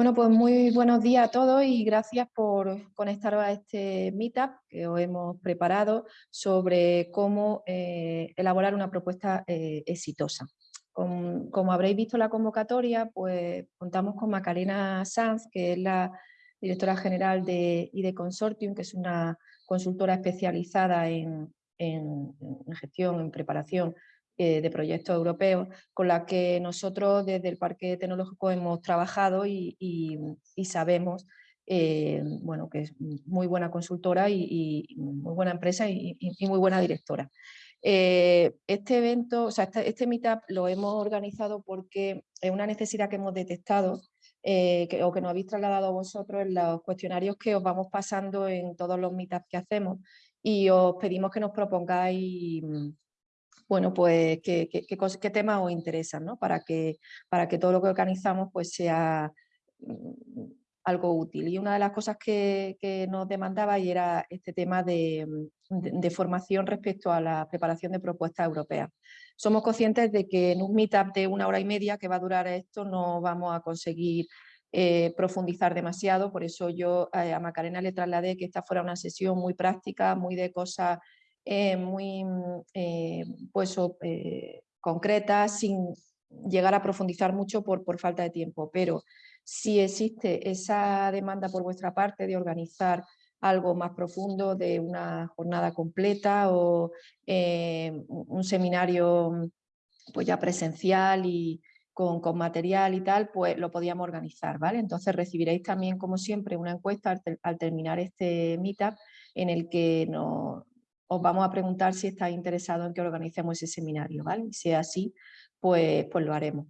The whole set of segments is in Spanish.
Bueno, pues muy buenos días a todos y gracias por conectaros a este meetup que os hemos preparado sobre cómo eh, elaborar una propuesta eh, exitosa. como habréis visto en la convocatoria, pues contamos con Macarena Sanz, que es la directora general de IDE Consortium, que es una consultora especializada en gestión, en preparación eh, de proyectos europeos con la que nosotros desde el Parque Tecnológico hemos trabajado y, sabemos eh, bueno, que es muy buena consultora y, muy buena empresa y, muy buena directora. Eh, este evento, o sea, este, este, meetup lo hemos organizado porque es una necesidad que hemos detectado o que nos habéis trasladado a vosotros en los cuestionarios que os vamos pasando en todos los meetups que hacemos y os pedimos que nos propongáis bueno, pues qué, qué, temas os interesan, ¿no? Para que, para que todo lo que organizamos pues sea mm, algo útil. Y una de las cosas que, nos demandaba y era este tema de, formación respecto a la preparación de propuestas europeas. Somos conscientes de que en un meetup de una hora y media que va a durar esto no vamos a conseguir eh, profundizar demasiado, por eso yo eh, a Macarena le trasladé que esta fuera una sesión muy práctica, muy de cosas eh, muy mm, eh, pues, eh, concretas, sin llegar a profundizar mucho por, por falta de tiempo. Pero si existe esa demanda por vuestra parte de organizar algo más profundo, de una jornada completa o un seminario mm, pues ya presencial y con, con, material y tal, pues lo podíamos organizar, ¿vale? Entonces recibiréis también, como siempre, una encuesta al, al terminar este meetup en el que nos, os vamos a preguntar si estáis interesados en que organicemos ese seminario, ¿vale? Si es así, pues, pues lo haremos.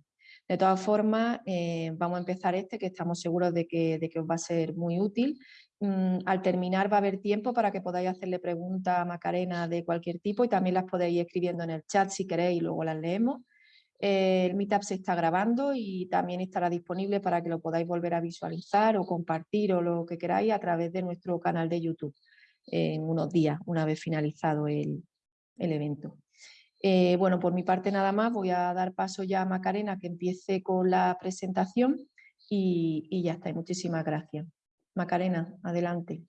De todas formas, eh, vamos a empezar este, que estamos seguros de que, de que os va a ser muy útil. Mm, al terminar va a haber tiempo para que podáis hacerle preguntas a Macarena de cualquier tipo y también las podéis ir escribiendo en el chat si queréis y luego las leemos. Eh, el Meetup se está grabando y también estará disponible para que lo podáis volver a visualizar o compartir o lo que queráis a través de nuestro canal de YouTube en unos días, una vez finalizado el, evento. Eh, bueno, por mi parte nada más, voy a dar paso ya a Macarena que empiece con la presentación y, ya está, muchísimas gracias. Macarena, adelante.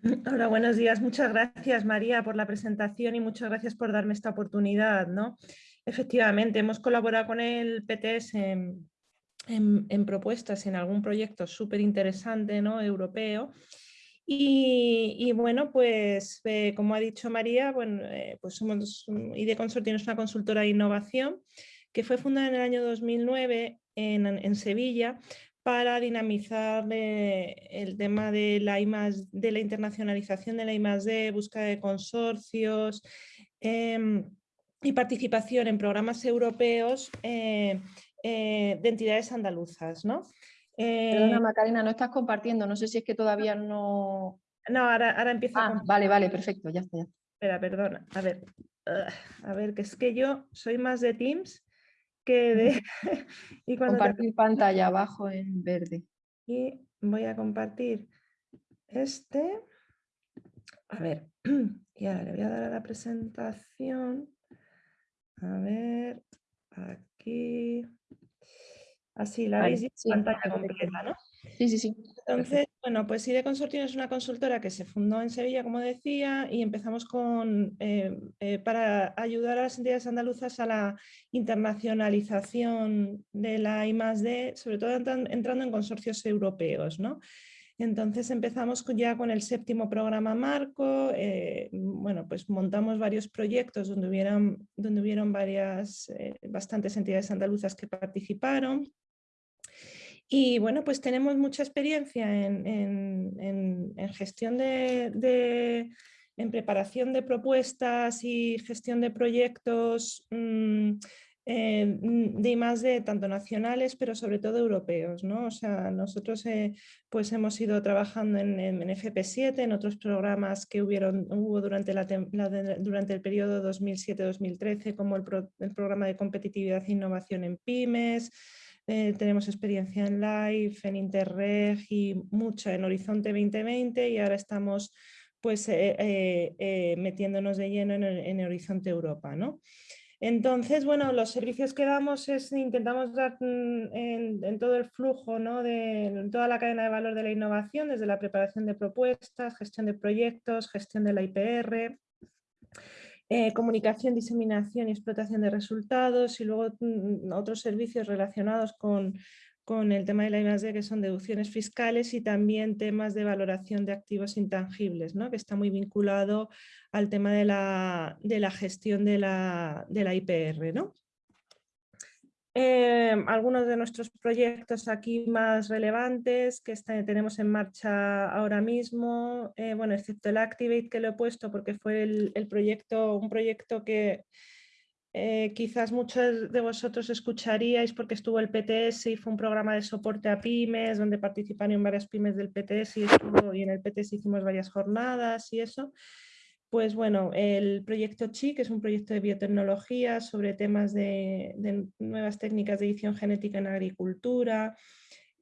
Hola, buenos días. Muchas gracias María por la presentación y muchas gracias por darme esta oportunidad. ¿no? Efectivamente, hemos colaborado con el PTS en, en propuestas en algún proyecto súper interesante ¿no? europeo y, bueno, pues eh, como ha dicho María, bueno, eh, pues somos, IDE Consortium es una consultora de innovación que fue fundada en el año 2009 en, Sevilla para dinamizar eh, el tema de la, de la internacionalización de la I+.D., búsqueda de consorcios em, y participación en programas europeos de entidades andaluzas. ¿no? Perdona, eh, Macarena, no estás compartiendo, no sé si es que todavía no... No, ahora, ahora empiezo ah, Vale, vale, perfecto, ya está. Espera, perdona, a ver, a ver, que es que yo soy más de Teams que de... y Compartir pantalla abajo en verde. Y voy a compartir este. A ver, y ahora le voy a dar a la presentación. A ver, aquí. Así la veis en pantalla completa, ¿no? Sí, sí, sí. Entonces, bueno, pues IDE Consortium es una consultora que se fundó en Sevilla, como decía, y empezamos con, eh, eh, para ayudar a las entidades andaluzas a la internacionalización de la I+.D., sobre todo entrando en consorcios europeos, ¿no? Entonces empezamos ya con el séptimo programa marco, eh, bueno, pues montamos varios proyectos donde hubieron, donde hubieron varias, bastantes entidades andaluzas que participaron. Y bueno, pues tenemos mucha experiencia en, gestión de, en preparación de propuestas y gestión de proyectos mm, eh, de más de tanto nacionales, pero sobre todo europeos. ¿no? O sea, nosotros eh, pues hemos ido trabajando en, FP7, en otros programas que hubieron, hubo durante, la, durante el periodo 2007-2013, como el, el programa de competitividad e innovación en pymes, eh, tenemos experiencia en Live, en Interreg y mucha en Horizonte 2020 y ahora estamos pues eh, eh, metiéndonos de lleno en, el, Horizonte Europa. ¿no? Entonces, bueno, los servicios que damos es intentamos dar mm, en, todo el flujo, ¿no? de en toda la cadena de valor de la innovación, desde la preparación de propuestas, gestión de proyectos, gestión de la IPR, eh, comunicación, diseminación y explotación de resultados y luego mm, otros servicios relacionados con, con el tema de la I+.D. que son deducciones fiscales y también temas de valoración de activos intangibles, ¿no? que está muy vinculado al tema de la, de la gestión de la, de la IPR. ¿no? Eh, algunos de nuestros proyectos aquí más relevantes que tenemos en marcha ahora mismo, eh, bueno, excepto el Activate que lo he puesto porque fue el, el proyecto, un proyecto que eh, quizás muchos de vosotros escucharíais porque estuvo el PTS y fue un programa de soporte a pymes donde participaron varias pymes del PTS y, y en el PTS hicimos varias jornadas y eso. Pues bueno, el proyecto CHI, que es un proyecto de biotecnología sobre temas de, nuevas técnicas de edición genética en agricultura,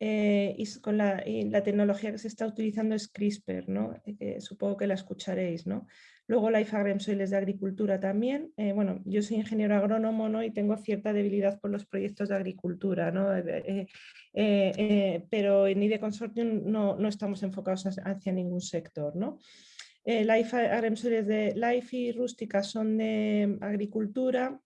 eh, y con la, tecnología que se está utilizando es CRISPR, ¿no? Eh, supongo que la escucharéis. ¿no? Luego Life Agrem Soiles de agricultura también. Eh, bueno, yo soy ingeniero agrónomo ¿no? y tengo cierta debilidad por los proyectos de agricultura, ¿no? Pero en IDE Consortium no, no estamos enfocados hacia ningún sector. ¿no? Life Agrem Soiles de Life y Rústica son de agricultura,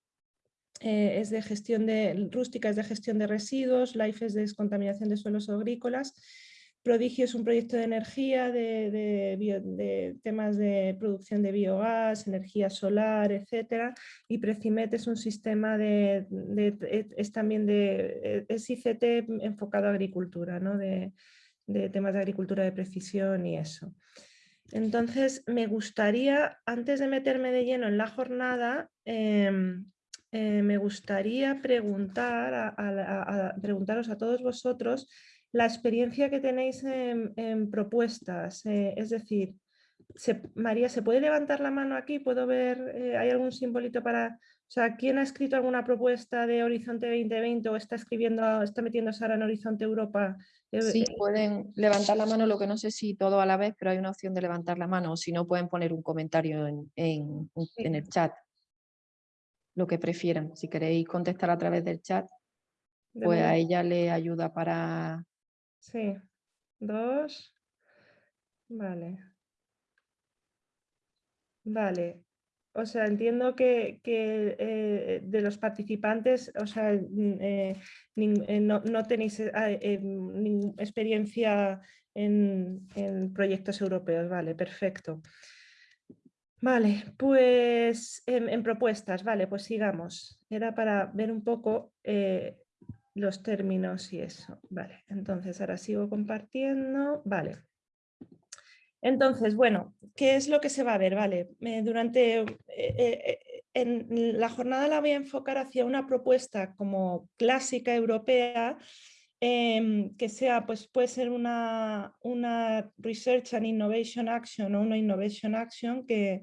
es de gestión de, rústica es de gestión de residuos, Life es de descontaminación de suelos agrícolas Prodigio es un proyecto de energía, de, temas de producción de biogás, energía solar, etc. Y Precimet es un sistema de, es también de, es ICT enfocado a agricultura, ¿no? de, temas de agricultura de precisión y eso. Entonces, me gustaría, antes de meterme de lleno en la jornada, em, eh, me gustaría preguntar preguntaros a todos vosotros la experiencia que tenéis en, propuestas, eh, es decir, María, ¿se puede levantar la mano aquí? ¿Puedo ver, eh, hay algún simbolito para, o sea, ¿quién ha escrito alguna propuesta de Horizonte 2020 o está escribiendo, está metiéndose ahora en Horizonte Europa? Sí, pueden levantar la mano, lo que no sé si todo a la vez, pero hay una opción de levantar la mano, o si no pueden poner un comentario en, en el chat, lo que prefieran. Si queréis contestar a través del chat, pues a ella le ayuda para Sí, dos. Vale. Vale. O sea, entiendo que, eh, de los participantes, o sea, eh, eh, no, tenéis experiencia en, proyectos europeos. Vale, perfecto. Vale, pues en, propuestas, vale, pues sigamos. Era para ver un poco los términos y eso. Vale, entonces ahora sigo compartiendo. Vale. Entonces, bueno, ¿qué es lo que se va a ver? Vale, durante eh, eh, la jornada la voy a enfocar hacia una propuesta como clásica europea em, que sea, pues puede ser una, una Research and Innovation Action o una Innovation Action que,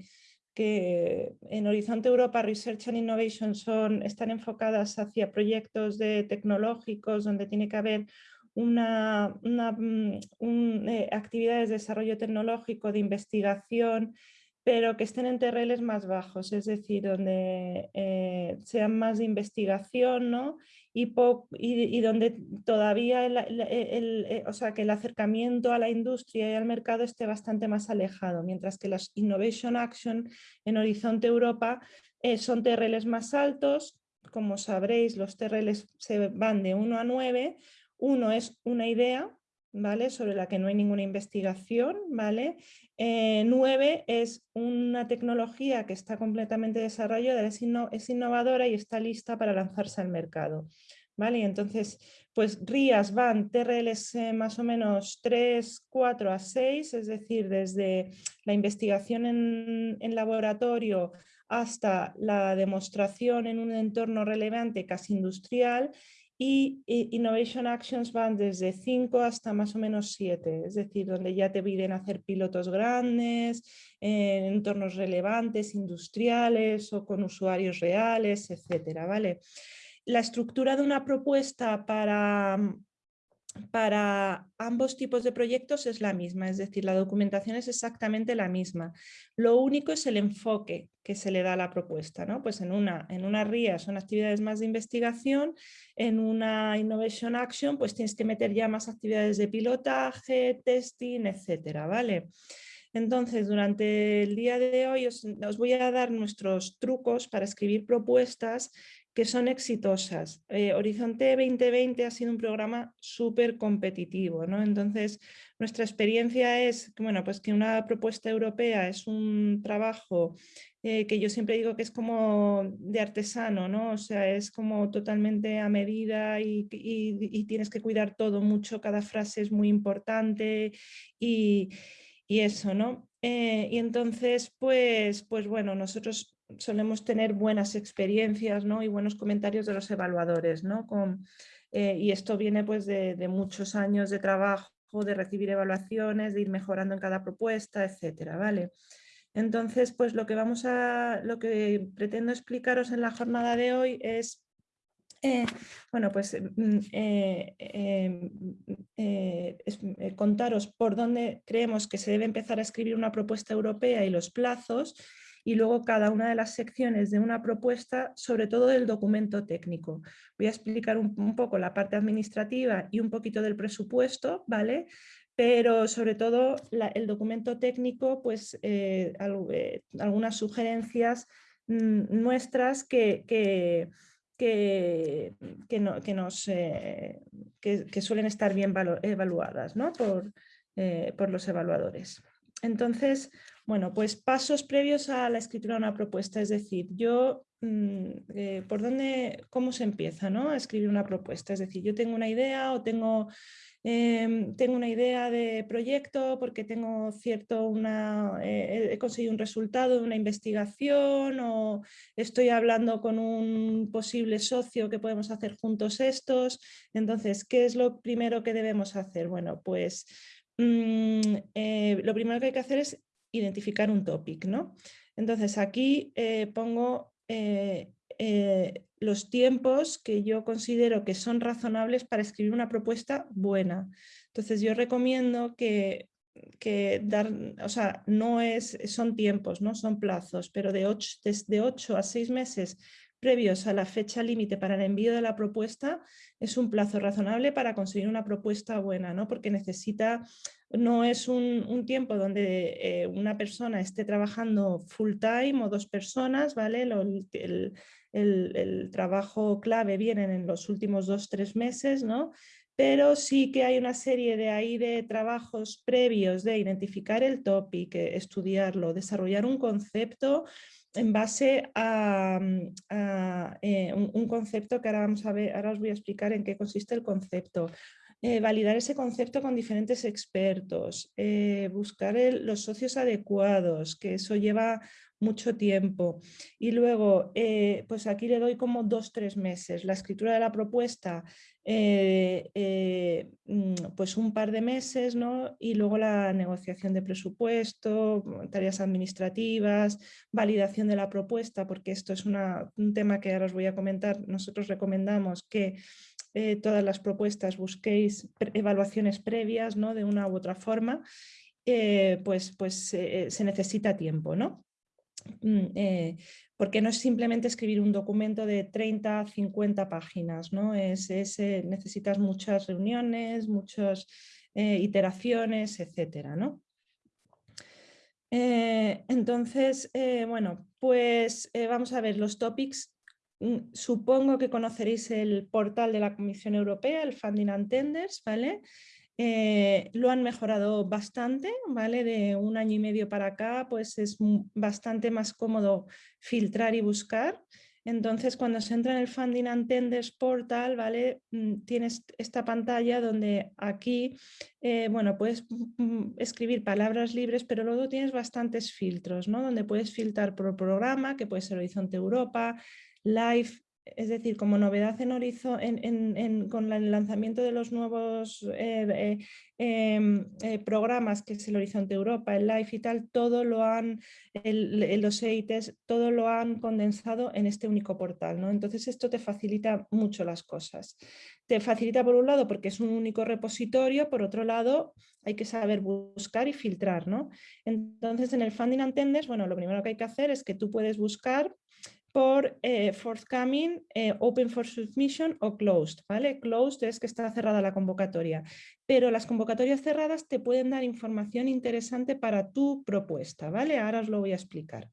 que en Horizonte Europa Research and Innovation son, están enfocadas hacia proyectos de tecnológicos donde tiene que haber una, mm, eh, actividades de desarrollo tecnológico, de investigación, pero que estén en terreles más bajos, es decir, donde eh, sean más de investigación ¿no? y, y, donde todavía el, eh, o sea, que el acercamiento a la industria y al mercado esté bastante más alejado, mientras que las Innovation Action en Horizonte Europa eh, son TRLs más altos, como sabréis los TRLs se van de 1 a 9, uno es una idea, ¿vale? sobre la que no hay ninguna investigación. ¿vale? Eh, nueve es una tecnología que está completamente desarrollada, es, innovadora y está lista para lanzarse al mercado. ¿vale? entonces, pues RIAS van TRLs eh, más o menos 3, 4 a 6, es decir, desde la investigación en, en laboratorio hasta la demostración en un entorno relevante casi industrial y Innovation Actions van desde 5 hasta más o menos 7, es decir, donde ya te piden hacer pilotos grandes, en entornos relevantes, industriales o con usuarios reales, etcétera, ¿vale? La estructura de una propuesta para, para ambos tipos de proyectos es la misma, es decir, la documentación es exactamente la misma. Lo único es el enfoque que se le da a la propuesta. ¿no? Pues en una, en una RIA son actividades más de investigación, en una Innovation Action pues tienes que meter ya más actividades de pilotaje, testing, etcétera, ¿vale? Entonces, durante el día de hoy os, voy a dar nuestros trucos para escribir propuestas que son exitosas. Eh, Horizonte 2020 ha sido un programa súper competitivo, ¿no? Entonces, nuestra experiencia es que, bueno, pues que una propuesta europea es un trabajo eh, que yo siempre digo que es como de artesano, ¿no? O sea, es como totalmente a medida y, tienes que cuidar todo mucho, cada frase es muy importante y, eso, ¿no? Eh, y entonces, pues, pues bueno, nosotros solemos tener buenas experiencias ¿no? y buenos comentarios de los evaluadores. ¿no? Con, eh, y esto viene pues, de, muchos años de trabajo, de recibir evaluaciones, de ir mejorando en cada propuesta, etcétera, ¿vale? Entonces, pues lo que vamos a, lo que pretendo explicaros en la jornada de hoy es eh, bueno, pues mm, eh, em, contaros por dónde creemos que se debe empezar a escribir una propuesta europea y los plazos y luego cada una de las secciones de una propuesta, sobre todo del documento técnico. Voy a explicar un, poco la parte administrativa y un poquito del presupuesto, ¿vale? Pero sobre todo el documento técnico, pues eh, eh, algunas sugerencias mm, nuestras que, que que, que, nos, eh, que, suelen estar bien evaluadas ¿no? por, por, los evaluadores. Entonces, bueno, pues pasos previos a la escritura de una propuesta, es decir, yo, mm, eh, ¿por dónde, cómo se empieza ¿no? a escribir una propuesta? Es decir, yo tengo una idea o tengo, em, tengo una idea de proyecto porque tengo cierto, una, eh, he conseguido un resultado de una investigación o estoy hablando con un posible socio que podemos hacer juntos estos. Entonces, ¿qué es lo primero que debemos hacer? Bueno, pues... Mm, eh, lo primero que hay que hacer es identificar un topic. ¿no? Entonces aquí eh, pongo eh, eh, los tiempos que yo considero que son razonables para escribir una propuesta buena. Entonces yo recomiendo que, que dar, o sea, no es, son tiempos, no son plazos, pero de 8, desde 8 a 6 meses previos a la fecha límite para el envío de la propuesta es un plazo razonable para conseguir una propuesta buena, ¿no? porque necesita, no es un, tiempo donde eh, una persona esté trabajando full time o dos personas, ¿vale? el, trabajo clave viene en los últimos dos, tres meses, ¿no? pero sí que hay una serie de ahí de trabajos previos de identificar el topic, estudiarlo, desarrollar un concepto en base a, mm, eh, un, concepto que ahora vamos a ver, ahora os voy a explicar en qué consiste el concepto. Eh, validar ese concepto con diferentes expertos, eh, buscar los socios adecuados, que eso lleva mucho tiempo. Y luego, eh, pues aquí le doy como dos, tres meses. La escritura de la propuesta, mm, pues un par de meses, ¿no? Y luego la negociación de presupuesto, tareas administrativas, validación de la propuesta, porque esto es un tema que ahora os voy a comentar. Nosotros recomendamos que todas las propuestas busquéis evaluaciones previas, ¿no? De una u otra forma. pues, pues se necesita tiempo, ¿no? Mm, eh, porque no es simplemente escribir un documento de 30, 50 páginas, ¿no? Es, eh, necesitas muchas reuniones, muchas eh, iteraciones, etcétera, ¿no? entonces, bueno, pues vamos a ver los topics. Supongo que conoceréis el portal de la Comisión Europea, el Funding and Tenders, ¿vale? Eh, lo han mejorado bastante, ¿vale? De un año y medio para acá, pues es bastante más cómodo filtrar y buscar. Entonces, cuando se entra en el Funding and Tenders Portal, ¿vale? Mm, tienes esta pantalla donde aquí, eh, bueno, puedes mm, escribir palabras libres, pero luego tienes bastantes filtros, ¿no? Donde puedes filtrar por programa, que puede ser Horizonte Europa, Live, es decir, como novedad en Horizon, con el lanzamiento de los nuevos eh, eh, em, eh, programas, que es el Horizonte Europa, el LIFE y tal, todo lo han, los EITs, todo lo han condensado en este único portal. ¿no? Entonces esto te facilita mucho las cosas. Te facilita por un lado porque es un único repositorio, por otro lado hay que saber buscar y filtrar. ¿no? Entonces en el Funding Attenders, bueno, lo primero que hay que hacer es que tú puedes buscar por eh, forthcoming, eh, open for submission o closed, ¿vale? Closed es que está cerrada la convocatoria, pero las convocatorias cerradas te pueden dar información interesante para tu propuesta, ¿vale? Ahora os lo voy a explicar.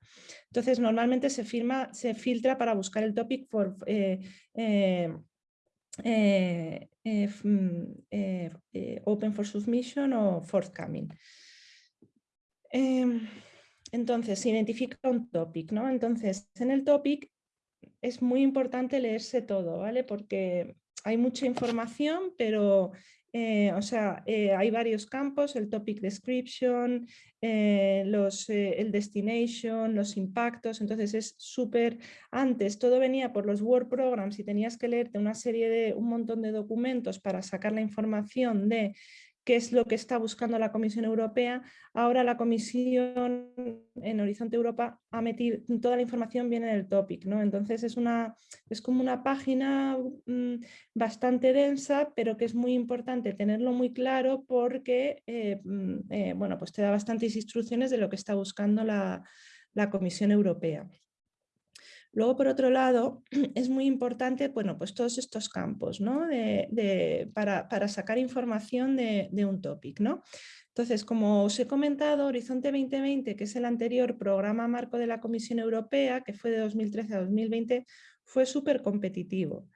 Entonces, normalmente se, firma, se filtra para buscar el topic for, eh, mm, open for submission o forthcoming. Entonces, se identifica un topic, ¿no? Entonces, en el topic es muy importante leerse todo, ¿vale? Porque hay mucha información, pero, eh, o sea, eh, hay varios campos, el topic description, eh, el destination, los impactos, entonces es súper, antes todo venía por los Word Programs y tenías que leerte una serie de, un montón de documentos para sacar la información de qué es lo que está buscando la Comisión Europea. Ahora la Comisión en Horizonte Europa ha metido toda la información viene en el topic, ¿no? Entonces es, una, es como una página mm, bastante densa, pero que es muy importante tenerlo muy claro porque eh, mm, eh, bueno, pues te da bastantes instrucciones de lo que está buscando la, la Comisión Europea. Luego, por otro lado, es muy importante, bueno, pues todos estos campos, ¿no? De, para, sacar información de, un topic, ¿no? Entonces, como os he comentado, Horizonte 2020, que es el anterior programa marco de la Comisión Europea, que fue de 2013 a 2020, fue súper competitivo.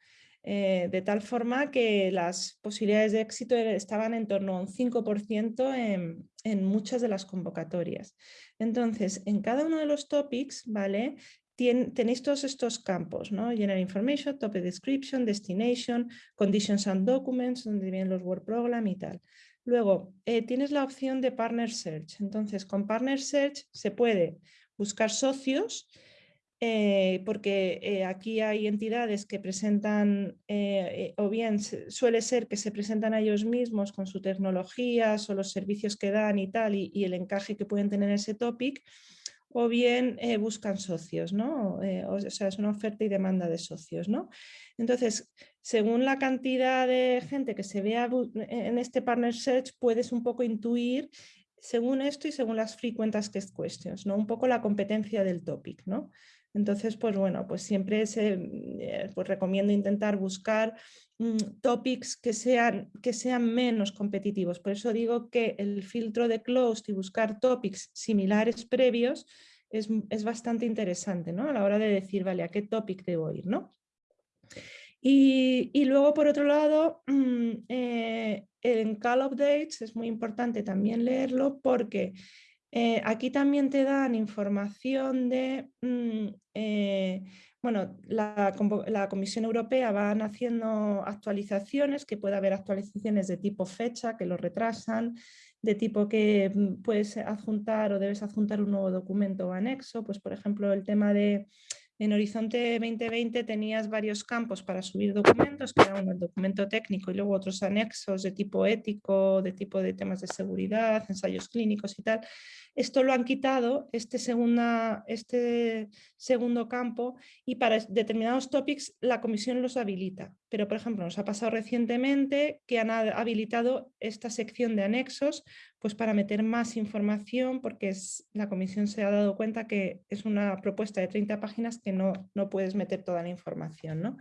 Eh, de tal forma que las posibilidades de éxito estaban en torno a un 5% en, en, muchas de las convocatorias. Entonces, en cada uno de los topics, ¿vale? Tenéis todos estos campos, ¿no? General Information, Topic Description, Destination, Conditions and Documents, donde vienen los Word Program y tal. Luego, eh, tienes la opción de Partner Search. Entonces, con Partner Search se puede buscar socios, eh, porque eh, aquí hay entidades que presentan, o bien suele ser que se presentan a ellos mismos con sus tecnologías o los servicios que dan y tal, y, el encaje que pueden tener en ese topic, o bien eh, buscan socios, ¿no? Eh, o sea, es una oferta y demanda de socios, ¿no? Entonces, según la cantidad de gente que se vea en este Partner Search, puedes un poco intuir, según esto y según las frequent asked questions, ¿no? Un poco la competencia del topic, ¿no? Entonces, pues bueno, pues siempre eh, pues recomiendo intentar buscar mm, topics que sean, que sean menos competitivos. Por eso digo que el filtro de closed y buscar topics similares previos es, bastante interesante ¿no? a la hora de decir, vale, a qué topic debo ir. ¿no? Y, luego, por otro lado, eh, en Call Updates es muy importante también leerlo porque eh, aquí también te dan información de, mm, eh, bueno, la, Comisión Europea van haciendo actualizaciones, que puede haber actualizaciones de tipo fecha, que lo retrasan, de tipo que mm, puedes adjuntar o debes adjuntar un nuevo documento o anexo, pues por ejemplo el tema de en Horizonte 2020 tenías varios campos para subir documentos, que era uno el documento técnico y luego otros anexos de tipo ético, de tipo de temas de seguridad, ensayos clínicos y tal. Esto lo han quitado, este, este segundo campo, y para determinados topics la comisión los habilita. Pero, por ejemplo, nos ha pasado recientemente que han habilitado esta sección de anexos pues para meter más información, porque es, la comisión se ha dado cuenta que es una propuesta de 30 páginas que no, no puedes meter toda la información. ¿no?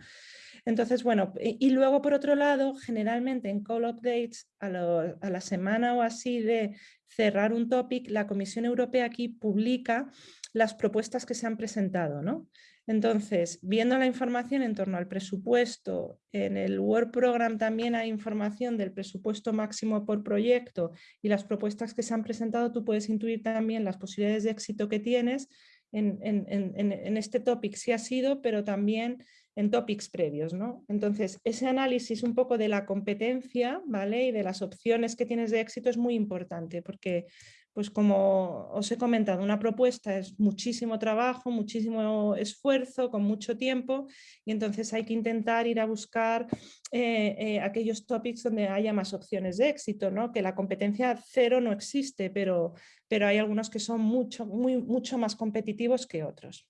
Entonces, bueno, y, luego por otro lado, generalmente en call updates, a, a, la semana o así de cerrar un topic, la Comisión Europea aquí publica las propuestas que se han presentado, ¿no? Entonces, viendo la información en torno al presupuesto, en el Word Program también hay información del presupuesto máximo por proyecto y las propuestas que se han presentado, tú puedes intuir también las posibilidades de éxito que tienes en, este topic, si ha sido, pero también en topics previos. ¿no? Entonces, ese análisis un poco de la competencia ¿vale? y de las opciones que tienes de éxito es muy importante porque pues como os he comentado, una propuesta es muchísimo trabajo, muchísimo esfuerzo, con mucho tiempo y entonces hay que intentar ir a buscar eh, eh, aquellos topics donde haya más opciones de éxito, ¿no? que la competencia cero no existe, pero, pero hay algunos que son mucho, muy, mucho más competitivos que otros.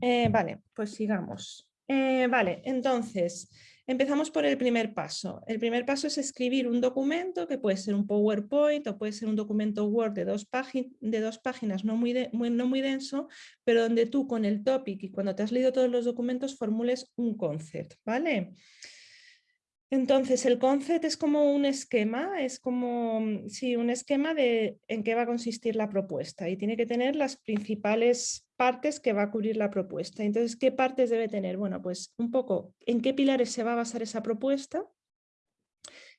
Eh, vale, pues sigamos. vale, entonces... Empezamos por el primer paso. El primer paso es escribir un documento que puede ser un PowerPoint o puede ser un documento Word de dos, páginas no muy, denso, pero donde tú con el topic y cuando te has leído todos los documentos formules un concept, ¿vale? Entonces, el concept es como un esquema, es como, sí, un esquema de en qué va a consistir la propuesta y tiene que tener las principales partes que va a cubrir la propuesta. Entonces, ¿qué partes debe tener? Bueno, pues un poco en qué pilares se va a basar esa propuesta.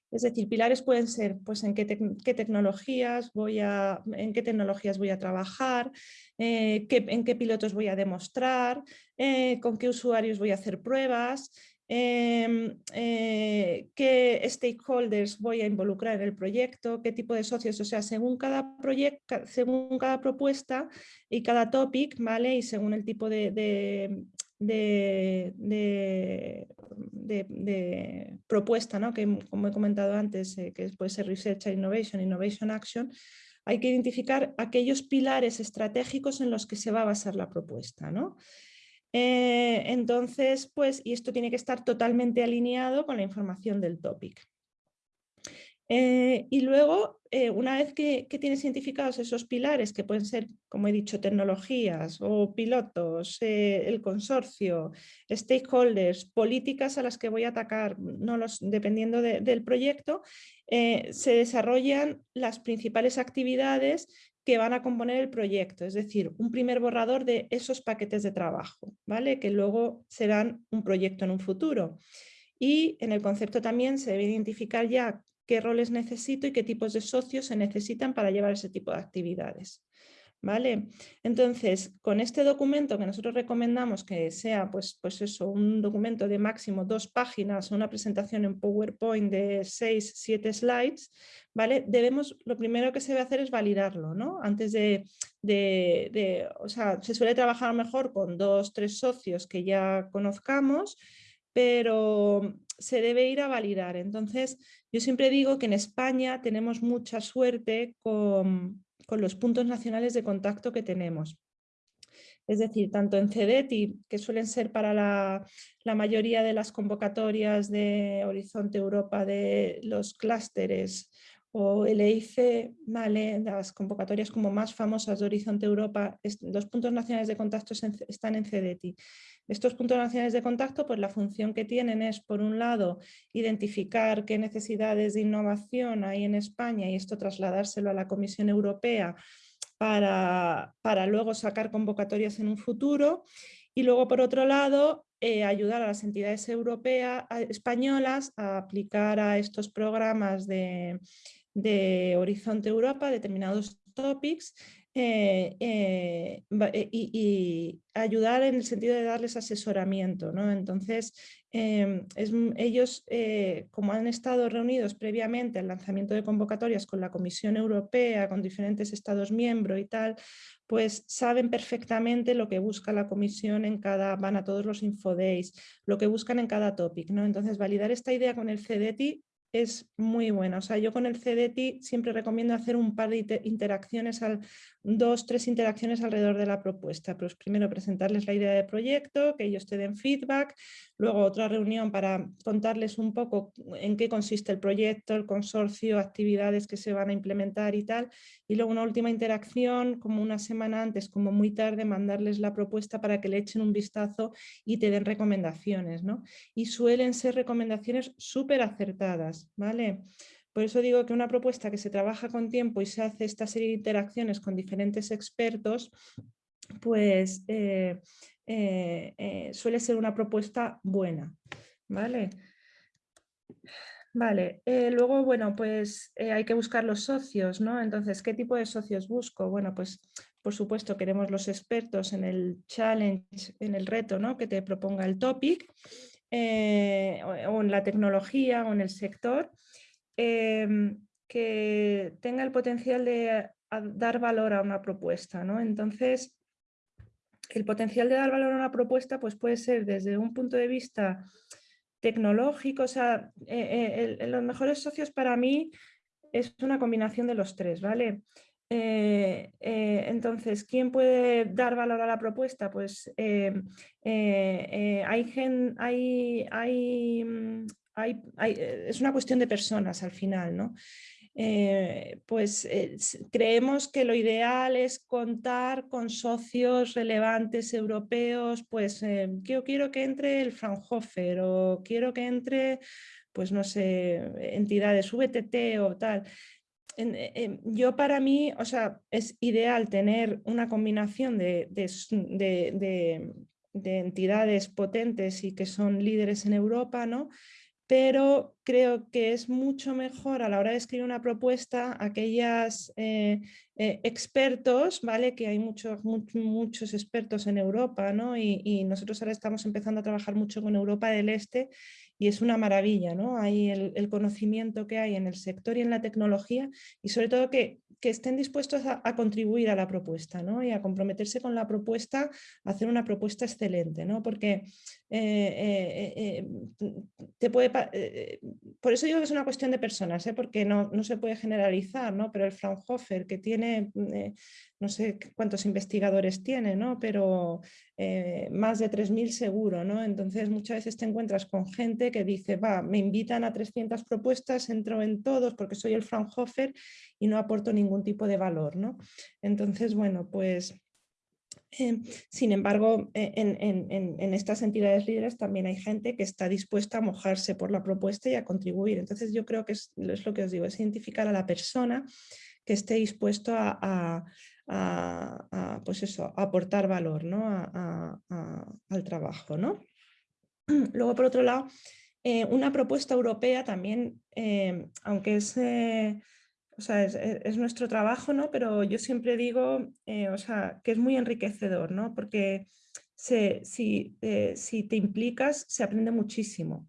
Es decir, pilares pueden ser pues, en qué, tecnologías voy a, en qué tecnologías voy a trabajar, eh, en qué pilotos voy a demostrar, eh, con qué usuarios voy a hacer pruebas, Em, eh, qué stakeholders voy a involucrar en el proyecto, qué tipo de socios, o sea, según cada proyecto, según cada propuesta y cada topic, ¿vale? Y según el tipo de, de, propuesta, ¿no? que como he comentado antes, eh, que puede ser Research and Innovation, Innovation Action, hay que identificar aquellos pilares estratégicos en los que se va a basar la propuesta. ¿no? Eh, entonces, pues, y esto tiene que estar totalmente alineado con la información del topic. Eh, y luego, eh, una vez que, tienes identificados esos pilares, que pueden ser, como he dicho, tecnologías o pilotos, el consorcio, stakeholders, políticas a las que voy a atacar, no los, dependiendo del proyecto, se desarrollan las principales actividades que van a componer el proyecto, es decir, un primer borrador de esos paquetes de trabajo, ¿vale? que luego serán un proyecto en un futuro. Y en el concepto también se debe identificar ya qué roles necesito y qué tipos de socios se necesitan para llevar ese tipo de actividades. ¿Vale? Entonces, con este documento que nosotros recomendamos que sea pues, pues eso, un documento de máximo dos páginas o una presentación en PowerPoint de seis, siete slides, ¿vale? Debemos, lo primero que se debe hacer es validarlo, ¿no? Antes de, de, o sea, se suele trabajar mejor con dos, tres socios que ya conozcamos, pero se debe ir a validar. Entonces, yo siempre digo que en España tenemos mucha suerte con con los puntos nacionales de contacto que tenemos. Es decir, tanto en CEDETI, que suelen ser para la, mayoría de las convocatorias de Horizonte Europa de los clústeres o LIC, vale, las convocatorias como más famosas de Horizonte Europa, los puntos nacionales de contacto están en CEDETI. Estos puntos nacionales de contacto, pues la función que tienen es, por un lado, identificar qué necesidades de innovación hay en España y esto trasladárselo a la Comisión Europea para, para luego sacar convocatorias en un futuro. Y luego, por otro lado, eh, ayudar a las entidades europeas, españolas a aplicar a estos programas de, de Horizonte Europa determinados topics eh, eh, eh, y, ayudar en el sentido de darles asesoramiento. ¿no? Entonces, em, es, ellos, como han estado reunidos previamente al lanzamiento de convocatorias con la Comisión Europea, con diferentes Estados miembros y tal, pues saben perfectamente lo que busca la Comisión en cada, van a todos los infodays, lo que buscan en cada topic. ¿no? Entonces, validar esta idea con el CDT es muy buena. O sea, yo con el CDT siempre recomiendo hacer un par de interacciones, al, dos, tres interacciones alrededor de la propuesta. Pues primero presentarles la idea de proyecto, que ellos te den feedback, luego otra reunión para contarles un poco en qué consiste el proyecto, el consorcio, actividades que se van a implementar y tal, y luego una última interacción como una semana antes, como muy tarde, mandarles la propuesta para que le echen un vistazo y te den recomendaciones. ¿no? Y suelen ser recomendaciones súper acertadas, ¿vale? Por eso digo que una propuesta que se trabaja con tiempo y se hace esta serie de interacciones con diferentes expertos, pues eh, eh, eh, suele ser una propuesta buena. ¿Vale? Vale, luego, bueno, pues hay que buscar los socios, ¿no? Entonces, ¿qué tipo de socios busco? Bueno, pues por supuesto queremos los expertos en el challenge, en el reto, ¿no? Que te proponga el topic, o en la tecnología o en el sector. Em, que tenga el potencial de dar valor a una propuesta. ¿no? Entonces, el potencial de dar valor a una propuesta pues puede ser desde un punto de vista tecnológico, o sea, eh, eh, los mejores socios para mí es una combinación de los tres, ¿vale? Eh, entonces, ¿quién puede dar valor a la propuesta? Pues hay, hay, hay, hay, es una cuestión de personas al final, ¿no? Eh, pues eh, creemos que lo ideal es contar con socios relevantes europeos, pues eh, yo quiero que entre el Fraunhofer o quiero que entre, pues no sé, entidades VTT o tal. yo para mí, o sea, es ideal tener una combinación de, de entidades potentes y que son líderes en Europa, ¿no? Pero creo que es mucho mejor a la hora de escribir una propuesta aquellas eh, eh, expertos, ¿vale? que hay muchos, muchos expertos en Europa ¿no? y, nosotros ahora estamos empezando a trabajar mucho con Europa del Este y es una maravilla, ¿no? Hay el, conocimiento que hay en el sector y en la tecnología y sobre todo que, estén dispuestos a, contribuir a la propuesta ¿no? y a comprometerse con la propuesta, a hacer una propuesta excelente, ¿no? porque eh, eh, eh, te puede, por eso digo que es una cuestión de personas, porque no, no, se puede generalizar, ¿no? pero el Fraunhofer que tiene no sé cuántos investigadores tiene, ¿no? pero más de 3.000 seguro. ¿no? Entonces muchas veces te encuentras con gente que dice, va, me invitan a 300 propuestas, entro en todos porque soy el Fraunhofer y no aporto ningún tipo de valor. ¿no? Entonces, bueno, pues... Em, sin embargo, e, en, estas entidades líderes también hay gente que está dispuesta a mojarse por la propuesta y a contribuir. Entonces yo creo que es, lo que os digo, es identificar a la persona que esté dispuesto a, pues eso, aportar valor ¿no? al trabajo. ¿no? Luego, por otro lado, eh, una propuesta europea también, eh, aunque es, eh, o sea, es, nuestro trabajo, ¿no? pero yo siempre digo o sea, que es muy enriquecedor, ¿no? porque si, si te implicas se aprende muchísimo.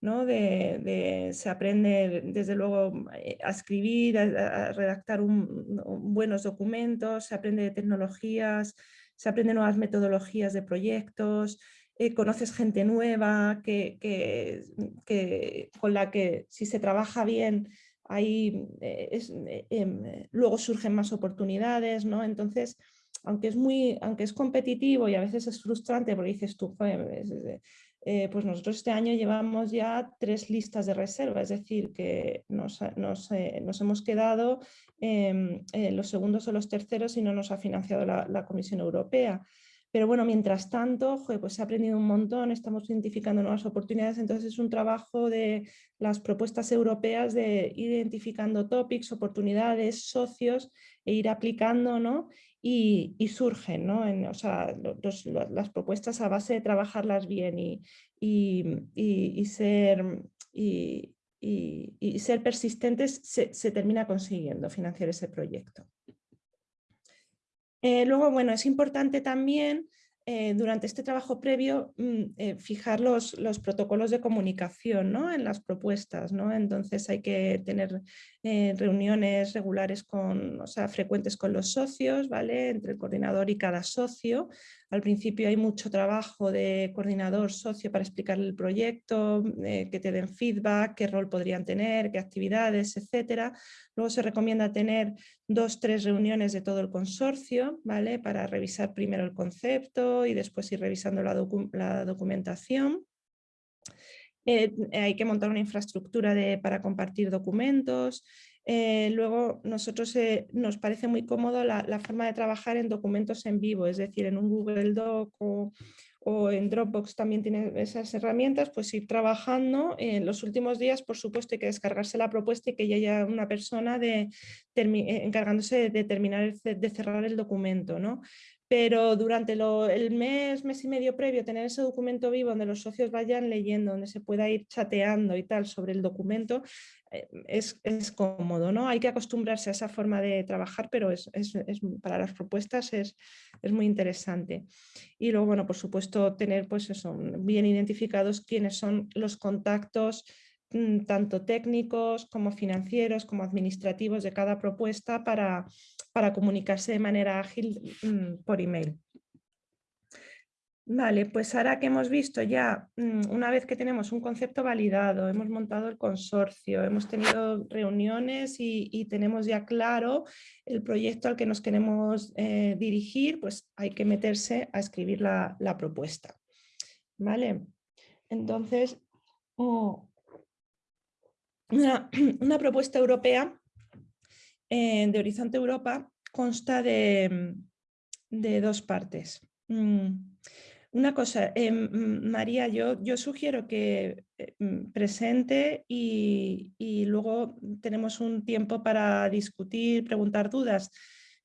De, se aprende desde luego eh, a escribir, a, redactar buenos documentos, se aprende de tecnologías, se aprende nuevas metodologías de proyectos, eh, conoces gente nueva que, con la que si se trabaja bien ahí eh, em, luego surgen más oportunidades, ¿no? Entonces, aunque es, muy, aunque es competitivo y a veces es frustrante porque dices tú, eh, pues nosotros este año llevamos ya tres listas de reserva, es decir, que nos, eh, hemos quedado em, los segundos o los terceros y no nos ha financiado la, Comisión Europea. Pero bueno, mientras tanto, pues ha aprendido un montón, estamos identificando nuevas oportunidades, entonces es un trabajo de las propuestas europeas de ir identificando topics, oportunidades, socios e ir aplicando, ¿no? y, surgen, ¿no? O sea, las propuestas a base de trabajarlas bien y, y ser, y, ser persistentes se, termina consiguiendo financiar ese proyecto. Eh, luego, bueno, es importante también eh, durante este trabajo previo mm, eh, fijar los, los, protocolos de comunicación ¿no? en las propuestas. ¿no? Entonces hay que tener eh, reuniones regulares, con, o sea, frecuentes con los socios, ¿vale? entre el coordinador y cada socio. Al principio hay mucho trabajo de coordinador socio para explicar el proyecto, que te den feedback, qué rol podrían tener, qué actividades, etc. Luego se recomienda tener dos, tres reuniones de todo el consorcio ¿vale? para revisar primero el concepto, y después ir revisando la, documentación. Eh, hay que montar una infraestructura para compartir documentos. Eh, luego, nosotros eh, nos parece muy cómodo la, forma de trabajar en documentos en vivo, es decir, en un Google Doc o, en Dropbox también tiene esas herramientas, pues ir trabajando. En los últimos días, por supuesto, hay que descargarse la propuesta y que ya haya una persona de, encargándose de terminar de cerrar el documento. ¿no? Pero durante el mes, mes y medio previo, tener ese documento vivo donde los socios vayan leyendo, donde se pueda ir chateando y tal sobre el documento, eh, es, cómodo, ¿no? Hay que acostumbrarse a esa forma de trabajar, pero es, para las propuestas es, muy interesante. Y luego, bueno, por supuesto, tener pues eso, bien identificados quiénes son los contactos tanto técnicos como financieros como administrativos de cada propuesta para, para comunicarse de manera ágil mm, por email. Vale, pues ahora que hemos visto ya, mm, una vez que tenemos un concepto validado, hemos montado el consorcio, hemos tenido reuniones y, tenemos ya claro el proyecto al que nos queremos eh, dirigir, pues hay que meterse a escribir la, propuesta. Vale, entonces, oh, una, propuesta europea eh, de Horizonte Europa consta de, de dos partes. Mm, una cosa, mm, María, yo, yo, sugiero que eh, mm, presente y, luego tenemos un tiempo para discutir, preguntar dudas.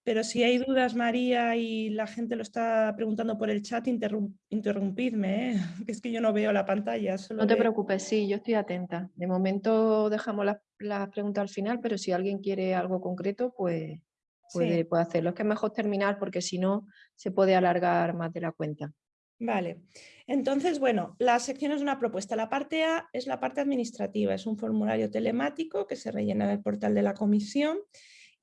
Pero si hay dudas, María, y la gente lo está preguntando por el chat, interrumpidme, ¿eh? que es que yo no veo la pantalla. no te preocupes, sí, yo estoy atenta. De momento dejamos las preguntas al final, pero si alguien quiere algo concreto, pues puede, puede hacerlo. Es que es mejor terminar porque si no se puede alargar más de la cuenta. Vale, entonces, bueno, la sección es una propuesta. La parte A es la parte administrativa, es un formulario telemático que se rellena en el portal de la comisión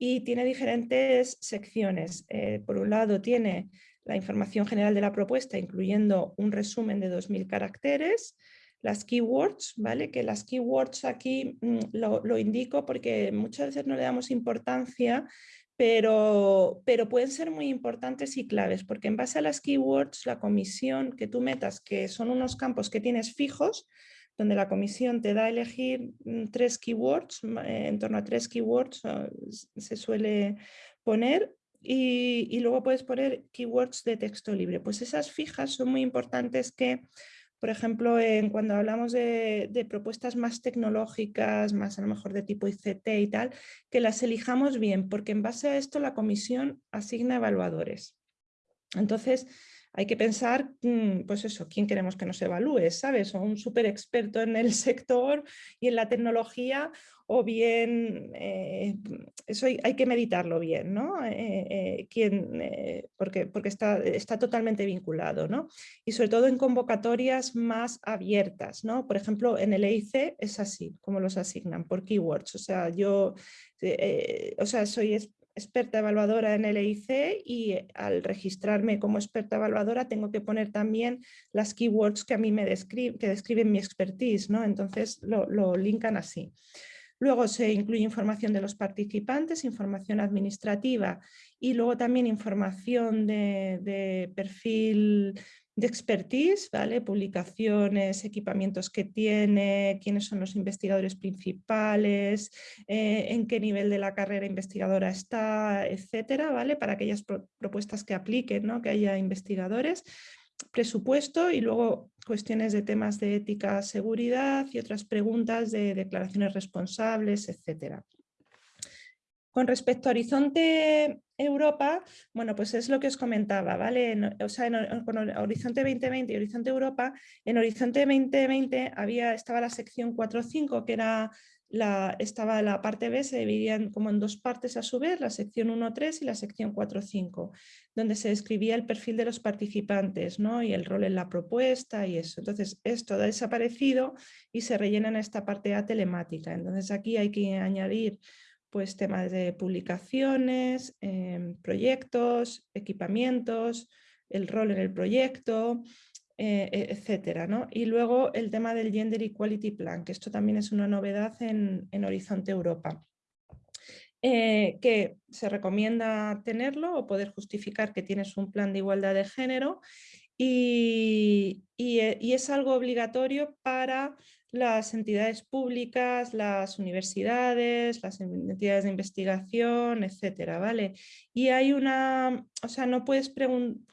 y tiene diferentes secciones. Eh, por un lado tiene la información general de la propuesta, incluyendo un resumen de 2.000 caracteres, las keywords, ¿vale? Que las keywords aquí mm, lo, lo, indico porque muchas veces no le damos importancia, pero, pero pueden ser muy importantes y claves, porque en base a las keywords, la comisión que tú metas, que son unos campos que tienes fijos, donde la comisión te da a elegir mm, tres keywords, eh, en torno a tres keywords se suele poner, y, luego puedes poner keywords de texto libre. Pues esas fijas son muy importantes que por ejemplo, en, cuando hablamos de, propuestas más tecnológicas, más a lo mejor de tipo ICT y tal, que las elijamos bien, porque en base a esto la comisión asigna evaluadores. Entonces, hay que pensar, mm, pues eso, quién queremos que nos evalúe, ¿sabes? O un súper experto en el sector y en la tecnología, o bien, eh, eso hay, que meditarlo bien, ¿no? Eh, eh, porque porque está, está totalmente vinculado, ¿no? Y sobre todo en convocatorias más abiertas, ¿no? Por ejemplo, en el EIC es así, como los asignan, por keywords. O sea, yo, o sea, soy experta evaluadora en LIC y al registrarme como experta evaluadora tengo que poner también las keywords que a mí me describen, que describen mi expertise, ¿no? entonces lo, lo linkan así. Luego se incluye información de los participantes, información administrativa y luego también información de perfil de expertise, ¿vale? publicaciones, equipamientos que tiene, quiénes son los investigadores principales, eh, en qué nivel de la carrera investigadora está, etcétera, ¿vale? para aquellas propuestas que apliquen, ¿no? que haya investigadores presupuesto y luego cuestiones de temas de ética, seguridad y otras preguntas de declaraciones responsables, etcétera. Con respecto a Horizonte Europa, bueno, pues es lo que os comentaba, ¿vale? o sea, en, con Horizonte 2020 y Horizonte Europa, en Horizonte 2020 había, estaba la sección 4.5, que era la, estaba la parte B, se dividían como en dos partes a su vez, la sección 1.3 y la sección 4.5, donde se describía el perfil de los participantes ¿no? y el rol en la propuesta y eso. Entonces, esto ha desaparecido y se rellena en esta parte A telemática. Entonces, aquí hay que añadir pues temas de publicaciones, em, proyectos, equipamientos, el rol en el proyecto, eh, e, etcétera. ¿no? Y luego el tema del Gender Equality Plan, que esto también es una novedad en, Horizonte Europa. Eh, que se recomienda tenerlo o poder justificar que tienes un plan de igualdad de género y, eh, y es algo obligatorio para las entidades públicas, las universidades, las entidades de investigación, etcétera, ¿vale? Y hay una, o sea, no puedes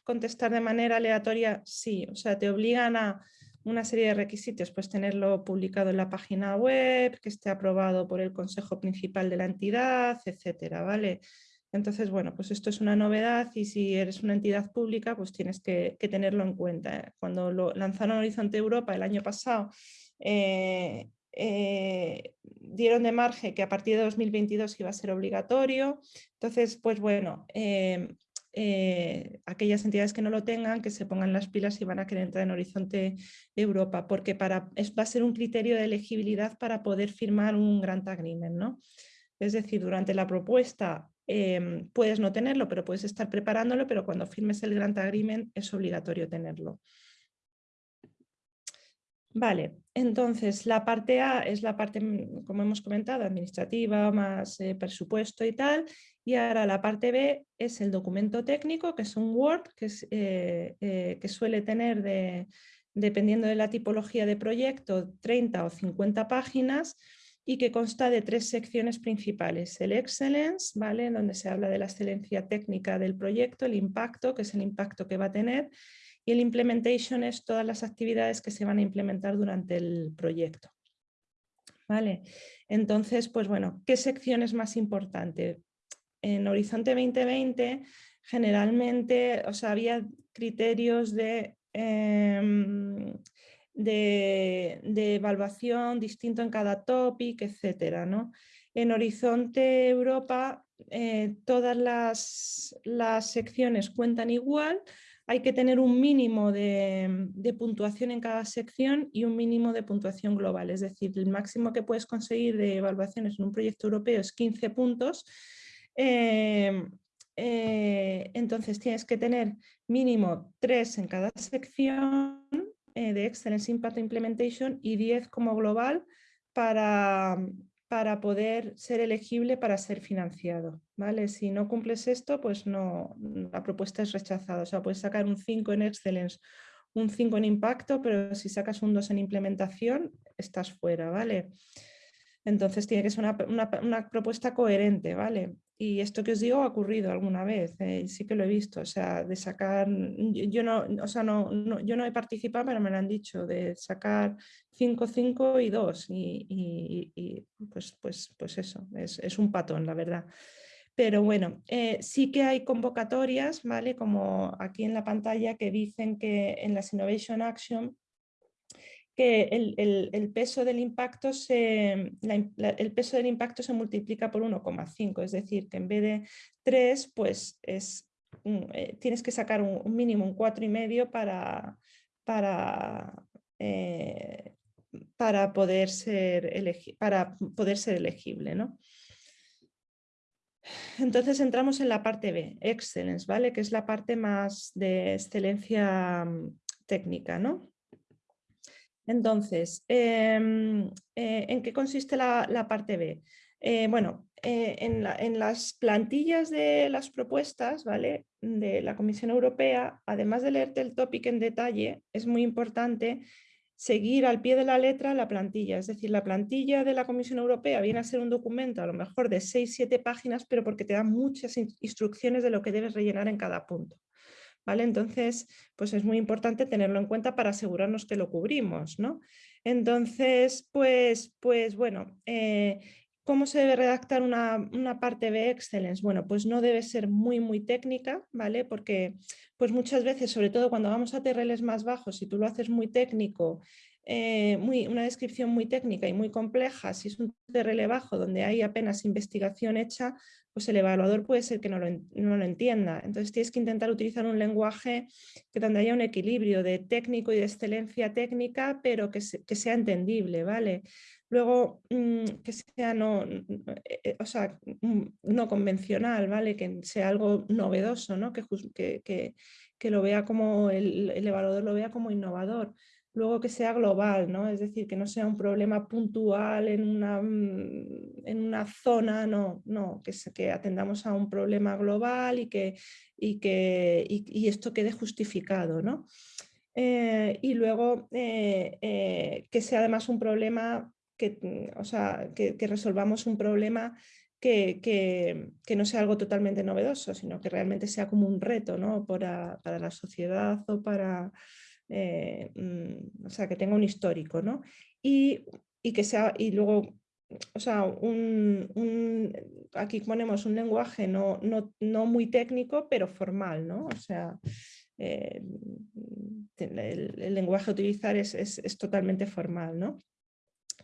contestar de manera aleatoria sí, o sea, te obligan a una serie de requisitos, pues tenerlo publicado en la página web, que esté aprobado por el consejo principal de la entidad, etcétera, ¿vale? Entonces, bueno, pues esto es una novedad y si eres una entidad pública, pues tienes que, que tenerlo en cuenta. Cuando lo lanzaron Horizonte Europa el año pasado eh, eh, dieron de margen que a partir de 2022 iba a ser obligatorio. Entonces, pues bueno, eh, eh, aquellas entidades que no lo tengan, que se pongan las pilas y van a querer entrar en Horizonte Europa, porque para, va a ser un criterio de elegibilidad para poder firmar un grant agreement. ¿no? Es decir, durante la propuesta em, puedes no tenerlo, pero puedes estar preparándolo, pero cuando firmes el grant agreement es obligatorio tenerlo. Vale, entonces la parte A es la parte, mm, como hemos comentado, administrativa, más eh, presupuesto y tal, y ahora la parte B es el documento técnico, que es un Word, que, eh, eh, suele tener, de, dependiendo de la tipología de proyecto, 30 o 50 páginas, y que consta de tres secciones principales. El Excellence, ¿vale? donde se habla de la excelencia técnica del proyecto, el impacto, que es el impacto que va a tener, y el implementation es todas las actividades que se van a implementar durante el proyecto. ¿Vale? Entonces, pues bueno, ¿qué sección es más importante? En Horizonte 2020 generalmente o sea, había criterios de, em, de, evaluación distinto en cada topic, etcétera, ¿no? En Horizonte Europa eh, todas las, las secciones cuentan igual, hay que tener un mínimo de, puntuación en cada sección y un mínimo de puntuación global. Es decir, el máximo que puedes conseguir de evaluaciones en un proyecto europeo es 15 puntos. Eh, eh, entonces tienes que tener mínimo 3 en cada sección eh, de Excellence Impact Implementation y 10 como global para, para poder ser elegible para ser financiado. ¿vale? Si no cumples esto, pues no, la propuesta es rechazada. O sea, puedes sacar un 5 en Excellence, un 5 en impacto, pero si sacas un 2 en implementación, estás fuera. ¿vale? Entonces tiene que ser una, propuesta coherente, ¿vale? Y esto que os digo ha ocurrido alguna vez, eh, sí que lo he visto, o sea, de sacar, yo no, o sea, no, yo no he participado, pero me lo han dicho, de sacar 5, 5 y 2, y, pues, pues, pues eso, es, un patón, la verdad. Pero bueno, eh, sí que hay convocatorias, ¿vale? Como aquí en la pantalla que dicen que en las Innovation Action que el, peso del impacto se, el peso del impacto se multiplica por 1,5, es decir, que en vez de 3, pues es, eh, tienes que sacar un, mínimo, un 4,5 para, para, eh, para, poder ser para poder ser elegible. ¿no? Entonces entramos en la parte B, Excellence, ¿vale? que es la parte más de excelencia mm, técnica. ¿no? Entonces, em, eh, ¿en qué consiste la, parte B? Eh, bueno, eh, en, las plantillas de las propuestas ¿vale? de la Comisión Europea, además de leerte el topic en detalle, es muy importante seguir al pie de la letra la plantilla. Es decir, la plantilla de la Comisión Europea viene a ser un documento a lo mejor de 6-7 páginas, pero porque te da muchas instrucciones de lo que debes rellenar en cada punto. ¿Vale? Entonces, pues es muy importante tenerlo en cuenta para asegurarnos que lo cubrimos, ¿no? Entonces, pues, pues bueno, eh, ¿Cómo se debe redactar una, parte de Excellence? Bueno, pues no debe ser muy, muy técnica, ¿vale? Porque pues muchas veces, sobre todo cuando vamos a TRLs más bajos, si tú lo haces muy técnico, eh, una descripción muy técnica y muy compleja, si es un TRL bajo donde hay apenas investigación hecha, pues el evaluador puede ser que no lo, no lo, entienda. Entonces tienes que intentar utilizar un lenguaje que donde haya un equilibrio de técnico y de excelencia técnica, pero que, que sea entendible, ¿vale? Luego, mm, que sea no, eh, o sea, mm, no convencional, ¿vale? Que sea algo novedoso, ¿no? Que, que, que lo vea como, el, el evaluador lo vea como innovador luego que sea global, ¿no? es decir, que no sea un problema puntual en una, mm, en una zona, no, no que, que, atendamos a un problema global y que, y que y, esto quede justificado. ¿no? Eh, y luego eh, eh, que sea además un problema, que, mm, o sea, que, resolvamos un problema que, que, no sea algo totalmente novedoso, sino que realmente sea como un reto ¿no? para, para la sociedad o para, eh, mm, o sea, que tenga un histórico, ¿no? Y, que sea, y luego, o sea, un, aquí ponemos un lenguaje no, no, muy técnico, pero formal, ¿no? O sea, eh, el, lenguaje a utilizar es, totalmente formal, ¿no?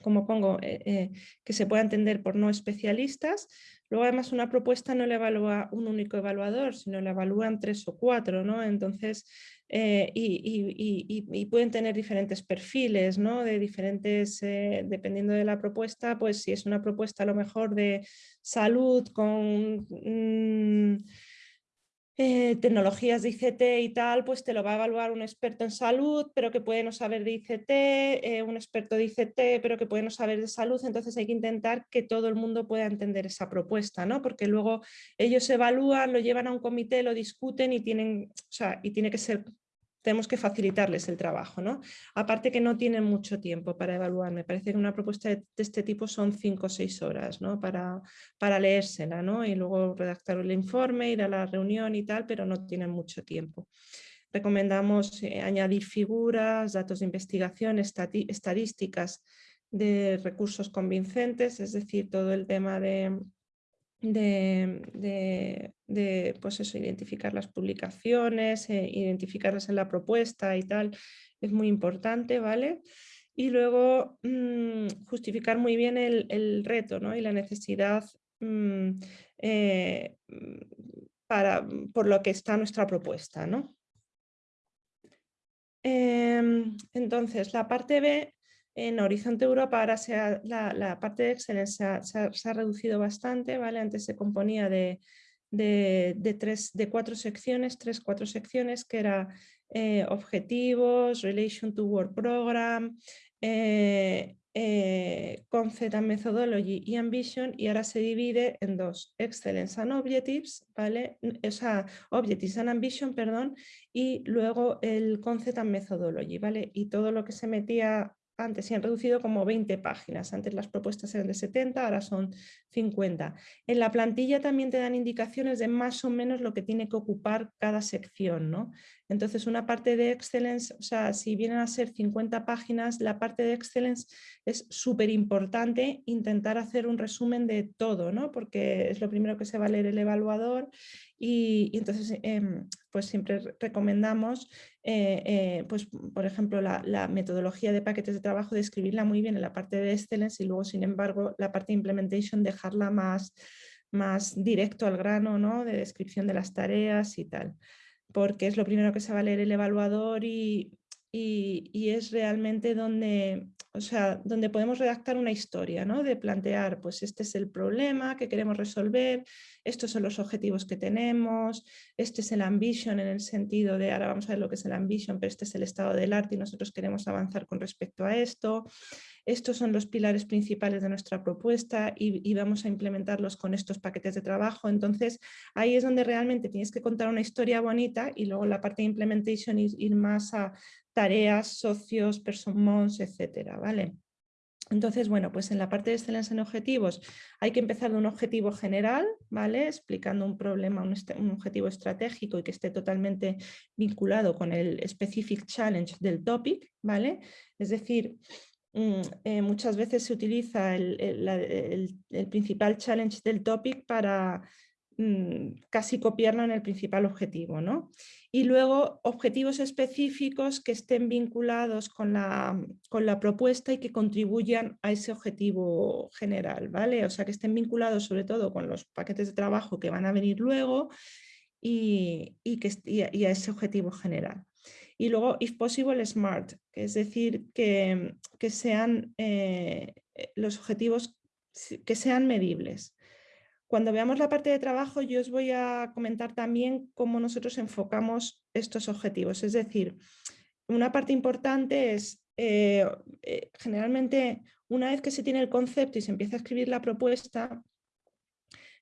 como pongo, que se pueda entender por no especialistas. Luego además una propuesta no le evalúa un único evaluador, sino le evalúan tres o cuatro, ¿no? Entonces, y, pueden tener diferentes perfiles, ¿no? De diferentes, dependiendo de la propuesta, pues si es una propuesta a lo mejor de salud con... Mm, eh, tecnologías de ICT y tal, pues te lo va a evaluar un experto en salud, pero que puede no saber de ICT, eh, un experto de ICT, pero que puede no saber de salud, entonces hay que intentar que todo el mundo pueda entender esa propuesta, ¿no? Porque luego ellos evalúan, lo llevan a un comité, lo discuten y tienen, o sea, y tiene que ser tenemos que facilitarles el trabajo. ¿no? Aparte que no tienen mucho tiempo para evaluar, me parece que una propuesta de, este tipo son cinco o seis horas ¿no? para, para leérsela ¿no? y luego redactar el informe, ir a la reunión y tal, pero no tienen mucho tiempo. Recomendamos eh, añadir figuras, datos de investigación, estadísticas de recursos convincentes, es decir, todo el tema de de, pues eso, identificar las publicaciones, eh, identificarlas en la propuesta y tal, es muy importante, ¿vale? Y luego mm, justificar muy bien el, reto ¿no? y la necesidad mm, eh, para, por lo que está nuestra propuesta, ¿no? Em, entonces, la parte B en Horizonte Europa ahora la, parte de Excel se ha, reducido bastante, ¿vale? Antes se componía de, tres, de cuatro secciones, tres, cuatro secciones, que era eh, objetivos, relation to work program, eh, eh, concept and methodology y ambition y ahora se divide en dos, excellence and objectives, ¿vale? O sea, objectives and ambition, perdón, y luego el concept and methodology, ¿vale? Y todo lo que se metía antes se han reducido como 20 páginas, antes las propuestas eran de 70, ahora son 50. En la plantilla también te dan indicaciones de más o menos lo que tiene que ocupar cada sección. ¿no? Entonces una parte de Excellence, o sea, si vienen a ser 50 páginas, la parte de Excellence es súper importante intentar hacer un resumen de todo, ¿no? porque es lo primero que se va a leer el evaluador y, entonces em, pues siempre recomendamos, eh, eh, pues, por ejemplo, la, metodología de paquetes de trabajo, de escribirla muy bien en la parte de Excellence y luego, sin embargo, la parte de Implementation dejarla más, más directo al grano, ¿no? de descripción de las tareas y tal porque es lo primero que se va a leer el evaluador y, y, es realmente donde, o sea, donde podemos redactar una historia, ¿no? de plantear, pues este es el problema que queremos resolver, estos son los objetivos que tenemos, este es el ambition en el sentido de, ahora vamos a ver lo que es el ambition, pero este es el estado del arte y nosotros queremos avanzar con respecto a esto, estos son los pilares principales de nuestra propuesta y, vamos a implementarlos con estos paquetes de trabajo. Entonces, ahí es donde realmente tienes que contar una historia bonita y luego la parte de implementation ir, más a tareas, socios, persons, etcétera, ¿vale? Entonces, bueno, pues en la parte de excelencia en objetivos hay que empezar de un objetivo general, ¿vale? Explicando un problema, un, objetivo estratégico y que esté totalmente vinculado con el specific challenge del topic, ¿vale? Es decir, Mm, eh, muchas veces se utiliza el, principal challenge del topic para mm, casi copiarlo en el principal objetivo. ¿no? Y luego objetivos específicos que estén vinculados con la, con la, propuesta y que contribuyan a ese objetivo general. ¿vale? O sea, que estén vinculados sobre todo con los paquetes de trabajo que van a venir luego y, que, y a ese objetivo general. Y luego, if possible, smart, que es decir, que, que sean eh, los objetivos que sean medibles. Cuando veamos la parte de trabajo, yo os voy a comentar también cómo nosotros enfocamos estos objetivos. Es decir, una parte importante es, eh, generalmente, una vez que se tiene el concepto y se empieza a escribir la propuesta,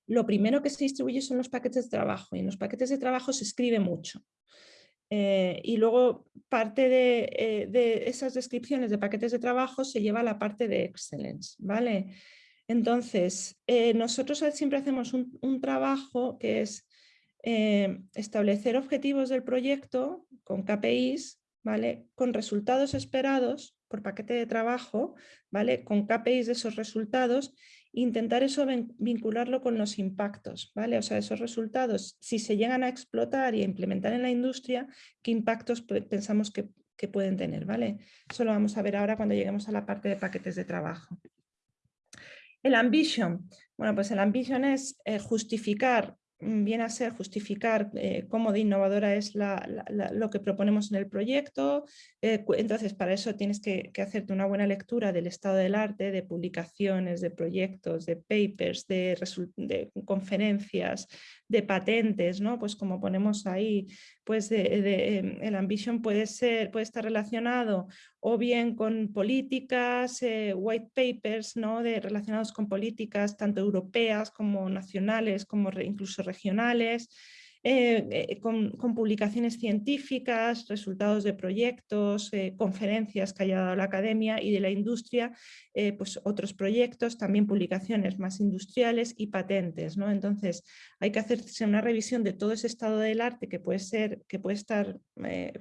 lo primero que se distribuye son los paquetes de trabajo y en los paquetes de trabajo se escribe mucho. Eh, y luego parte eh, de, esas descripciones de paquetes de trabajo se lleva a la parte de excellence, ¿vale? Entonces, eh, nosotros siempre hacemos un, trabajo que es establecer objetivos del proyecto con KPIs, ¿vale? Con resultados esperados por paquete de trabajo, ¿vale? Con KPIs de esos resultados intentar eso vincularlo con los impactos, ¿vale? O sea, esos resultados, si se llegan a explotar y a implementar en la industria, ¿qué impactos pensamos que, que pueden tener, ¿vale? Eso lo vamos a ver ahora cuando lleguemos a la parte de paquetes de trabajo. El ambition. Bueno, pues el ambition es eh, justificar Mm, viene a ser justificar eh, cómo de innovadora es lo que proponemos en el proyecto. Eh, entonces, para eso tienes que, hacerte una buena lectura del estado del arte, de publicaciones, de proyectos, de papers, de conferencias, de patentes, ¿no? Pues como ponemos ahí, pues em, el ambition puede, ser, puede estar relacionado o bien con políticas, eh, white papers, ¿no? De, relacionados con políticas tanto europeas como nacionales, como incluso regionales, eh, eh, con, publicaciones científicas, resultados de proyectos, eh, conferencias que haya dado la academia y de la industria, pues otros proyectos, también publicaciones más industriales y patentes. ¿no? Entonces hay que hacerse una revisión de todo ese estado del arte que puede ser, que puede estar,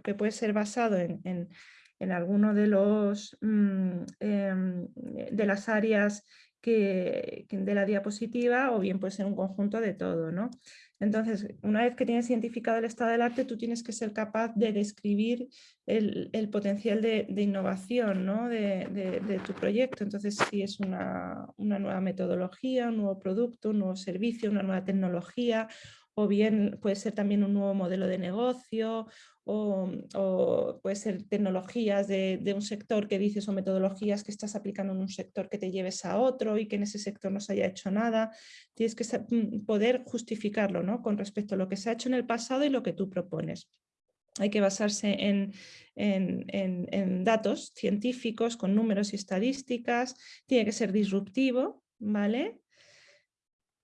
que puede ser basado en, en, alguno de, los, mm, em, de las áreas de la diapositiva o bien puede ser un conjunto de todo. ¿no? Entonces, una vez que tienes identificado el estado del arte, tú tienes que ser capaz de describir el, potencial de, innovación de, tu proyecto. Entonces, si es una, una nueva metodología, un nuevo producto, un nuevo servicio, una nueva tecnología, o bien puede ser también un nuevo modelo de negocio o, puede ser tecnologías de, un sector que dices o metodologías que estás aplicando en un sector que te lleves a otro y que en ese sector no se haya hecho nada. Tienes que mm, poder justificarlo ¿no? con respecto a lo que se ha hecho en el pasado y lo que tú propones. Hay que basarse en, en datos científicos con números y estadísticas, tiene que ser disruptivo, ¿vale?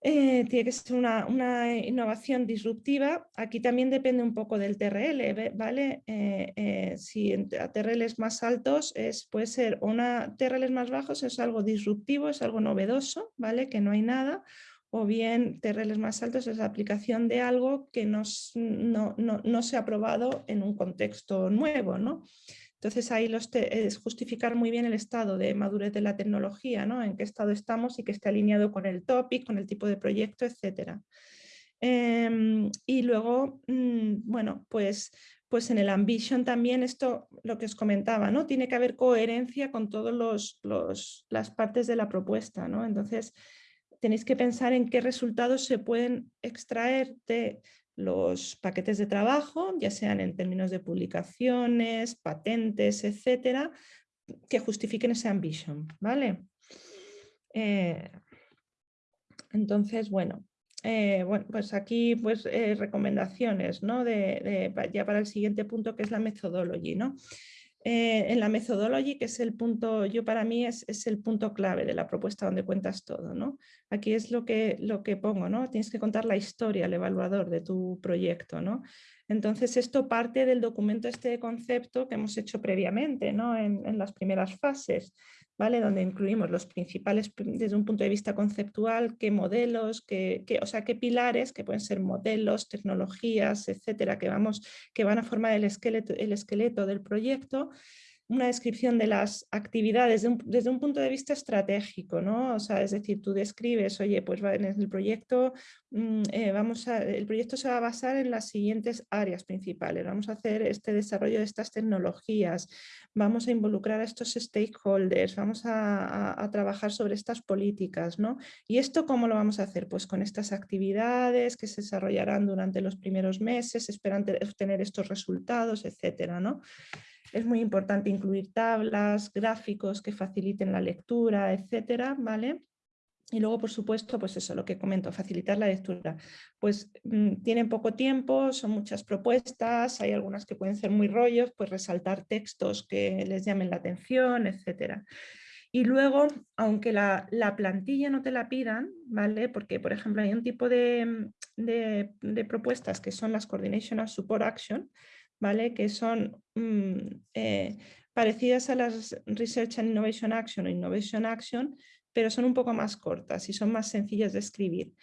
Eh, tiene que ser una, innovación disruptiva. Aquí también depende un poco del TRL, ¿vale? Eh, eh, si a TRLs más altos es, puede ser una TRLs más bajos es algo disruptivo, es algo novedoso, ¿vale? Que no hay nada. O bien TRLs más altos es la aplicación de algo que no, no, no se ha probado en un contexto nuevo, ¿no? Entonces ahí los es justificar muy bien el estado de madurez de la tecnología, ¿no? en qué estado estamos y que esté alineado con el topic, con el tipo de proyecto, etc. Em, y luego, mm, bueno, pues, pues en el ambition también esto, lo que os comentaba, ¿no? tiene que haber coherencia con todas los, las partes de la propuesta. ¿no? Entonces tenéis que pensar en qué resultados se pueden extraer de los paquetes de trabajo, ya sean en términos de publicaciones, patentes, etcétera, que justifiquen ese ambition, ¿vale? Eh, entonces, bueno, eh, bueno, pues aquí pues eh, recomendaciones, ¿no? De, ya para el siguiente punto que es la methodology, ¿no? Eh, en la methodology, que es el punto, yo para mí es, el punto clave de la propuesta donde cuentas todo. ¿no? Aquí es lo que, lo que pongo, ¿no? tienes que contar la historia, el evaluador de tu proyecto. ¿no? Entonces esto parte del documento este concepto que hemos hecho previamente ¿no? en las primeras fases donde incluimos los principales, desde un punto de vista conceptual, qué modelos, qué, o sea, qué pilares, que pueden ser modelos, tecnologías, etcétera, que, vamos, que van a formar el el esqueleto del proyecto, una descripción de las actividades desde un punto de vista estratégico, ¿no? O sea, es decir, tú describes, oye, pues en el proyecto, mm, eh, vamos el proyecto se va a basar en las siguientes áreas principales. Vamos a hacer este desarrollo de estas tecnologías, vamos a involucrar a estos stakeholders, vamos a, trabajar sobre estas políticas, ¿no? ¿Y esto cómo lo vamos a hacer? Pues con estas actividades que se desarrollarán durante los primeros meses, esperan obtener estos resultados, etcétera, ¿no? Es muy importante incluir tablas, gráficos que faciliten la lectura, etcétera, ¿vale? Y luego, por supuesto, pues eso, lo que comento, facilitar la lectura. Pues mm, tienen poco tiempo, son muchas propuestas, hay algunas que pueden ser muy rollos, pues resaltar textos que les llamen la atención, etcétera. Y luego, aunque la, plantilla no te la pidan, ¿vale? Porque, por ejemplo, hay un tipo de, de, de propuestas que son las Coordination and Support Action, ¿vale? que son mm, eh, parecidas a las Research and Innovation Action o Innovation Action, pero son un poco más cortas y son más sencillas de escribir.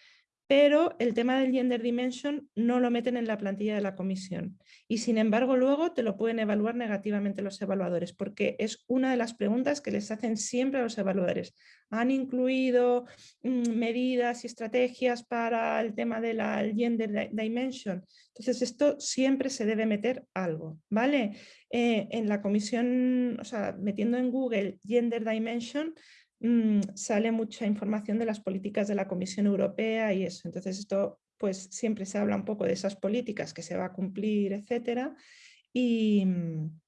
Pero el tema del gender dimension no lo meten en la plantilla de la comisión y sin embargo luego te lo pueden evaluar negativamente los evaluadores porque es una de las preguntas que les hacen siempre a los evaluadores. ¿Han incluido mm, medidas y estrategias para el tema de la gender dimension? Entonces esto siempre se debe meter algo, ¿vale? Eh, en la comisión, o sea, metiendo en Google gender dimension Mm, sale mucha información de las políticas de la Comisión Europea y eso. Entonces esto pues siempre se habla un poco de esas políticas que se va a cumplir, etcétera. Y mm,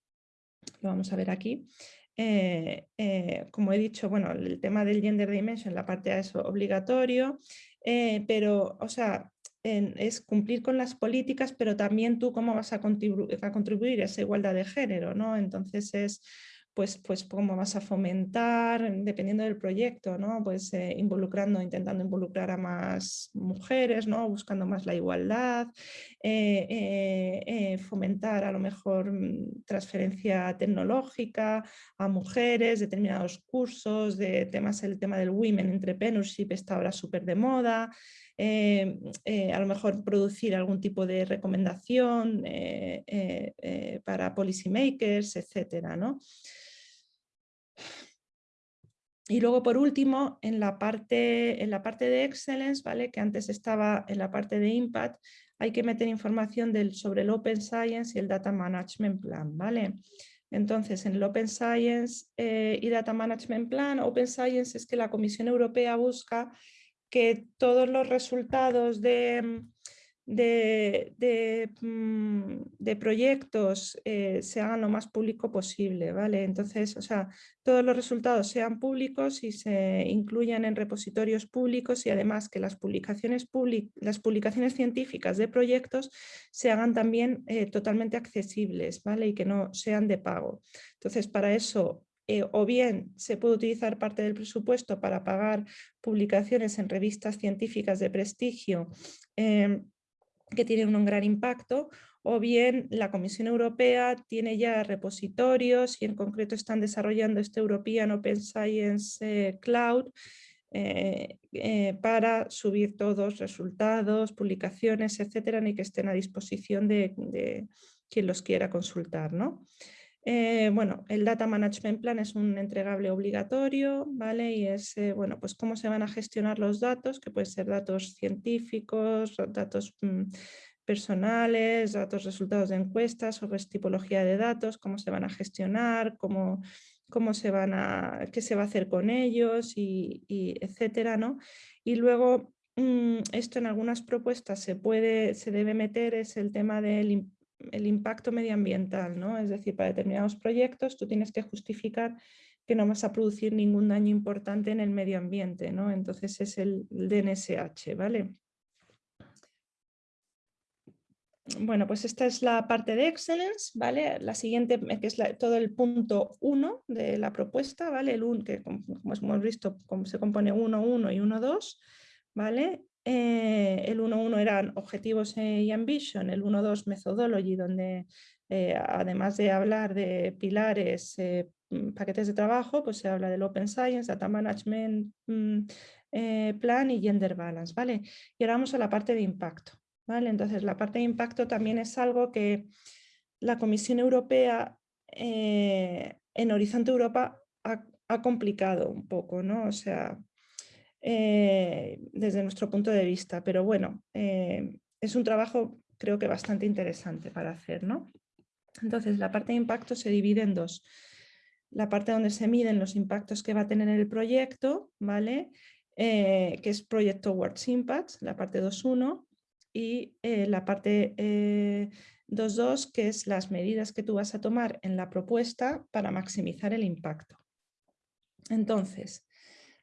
lo vamos a ver aquí. Eh, eh, como he dicho, bueno, el tema del gender dimension, la parte de eso obligatorio, eh, pero, o sea, es cumplir con las políticas, pero también tú cómo vas a, a contribuir a esa igualdad de género, ¿no? Entonces es pues, pues cómo vas a fomentar, dependiendo del proyecto, ¿no? pues eh, involucrando, intentando involucrar a más mujeres, ¿no? buscando más la igualdad, eh, eh, fomentar a lo mejor mm, transferencia tecnológica a mujeres, determinados cursos, de temas, el tema del Women Entrepreneurship está ahora súper de moda, a lo mejor producir algún tipo de recomendación para policymakers, etcétera, ¿no? Y luego, por último, en la parte, en la parte de Excellence, ¿vale? que antes estaba en la parte de Impact, hay que meter información sobre el Open Science y el Data Management Plan. ¿vale? Entonces, en el Open Science eh, y Data Management Plan, Open Science es que la Comisión Europea busca que todos los resultados de, de, mm, de, proyectos eh, se hagan lo más público posible, ¿vale? Entonces, o sea, todos los resultados sean públicos y se incluyan en repositorios públicos y además que las publicaciones, las publicaciones científicas de proyectos se hagan también eh, totalmente accesibles, ¿vale? Y que no sean de pago. Entonces, para eso eh, o bien se puede utilizar parte del presupuesto para pagar publicaciones en revistas científicas de prestigio em, que tienen un gran impacto, o bien la Comisión Europea tiene ya repositorios y en concreto están desarrollando este European Open Science eh, Cloud eh, eh, para subir todos resultados, publicaciones, etcétera, y que estén a disposición de, quien los quiera consultar. ¿no? Bueno, el Data Management Plan es un entregable obligatorio, ¿vale? Y es, bueno, pues cómo se van a gestionar los datos, que pueden ser datos científicos, datos mm, personales, datos resultados de encuestas, sobre tipología de datos, cómo se van a gestionar, cómo, cómo se van a, qué se va a hacer con ellos, y, etcétera, ¿no? Y luego, mm, esto en algunas propuestas se puede, se debe meter, es el tema del el impacto medioambiental, ¿no? Es decir, para determinados proyectos tú tienes que justificar que no vas a producir ningún daño importante en el medio ambiente, ¿no? Entonces es el DNSH, ¿vale? Bueno, pues esta es la parte de Excellence, ¿vale? La siguiente, que es todo el punto 1 de la propuesta, ¿vale? El un, que como, hemos visto se compone 1, 1 y 1, 2, ¿vale? Eh, el 1.1 eran objetivos eh, y ambition, el 1.2 methodology, donde eh, además de hablar de pilares, mm, paquetes de trabajo, pues se habla del Open Science, Data Management mm, Plan y Gender Balance, ¿vale? Y ahora vamos a la parte de impacto, ¿vale? Entonces la parte de impacto también es algo que la Comisión Europea en Horizonte Europa ha, ha complicado un poco, ¿no? O sea, eh, desde nuestro punto de vista, pero bueno, eh, es un trabajo creo que bastante interesante para hacer. ¿no? Entonces la parte de impacto se divide en dos. La parte donde se miden los impactos que va a tener el proyecto, ¿vale? Eh, que es Project Towards Impact, la parte 2.1, y la parte 2.2, que es las medidas que tú vas a tomar en la propuesta para maximizar el impacto. Entonces,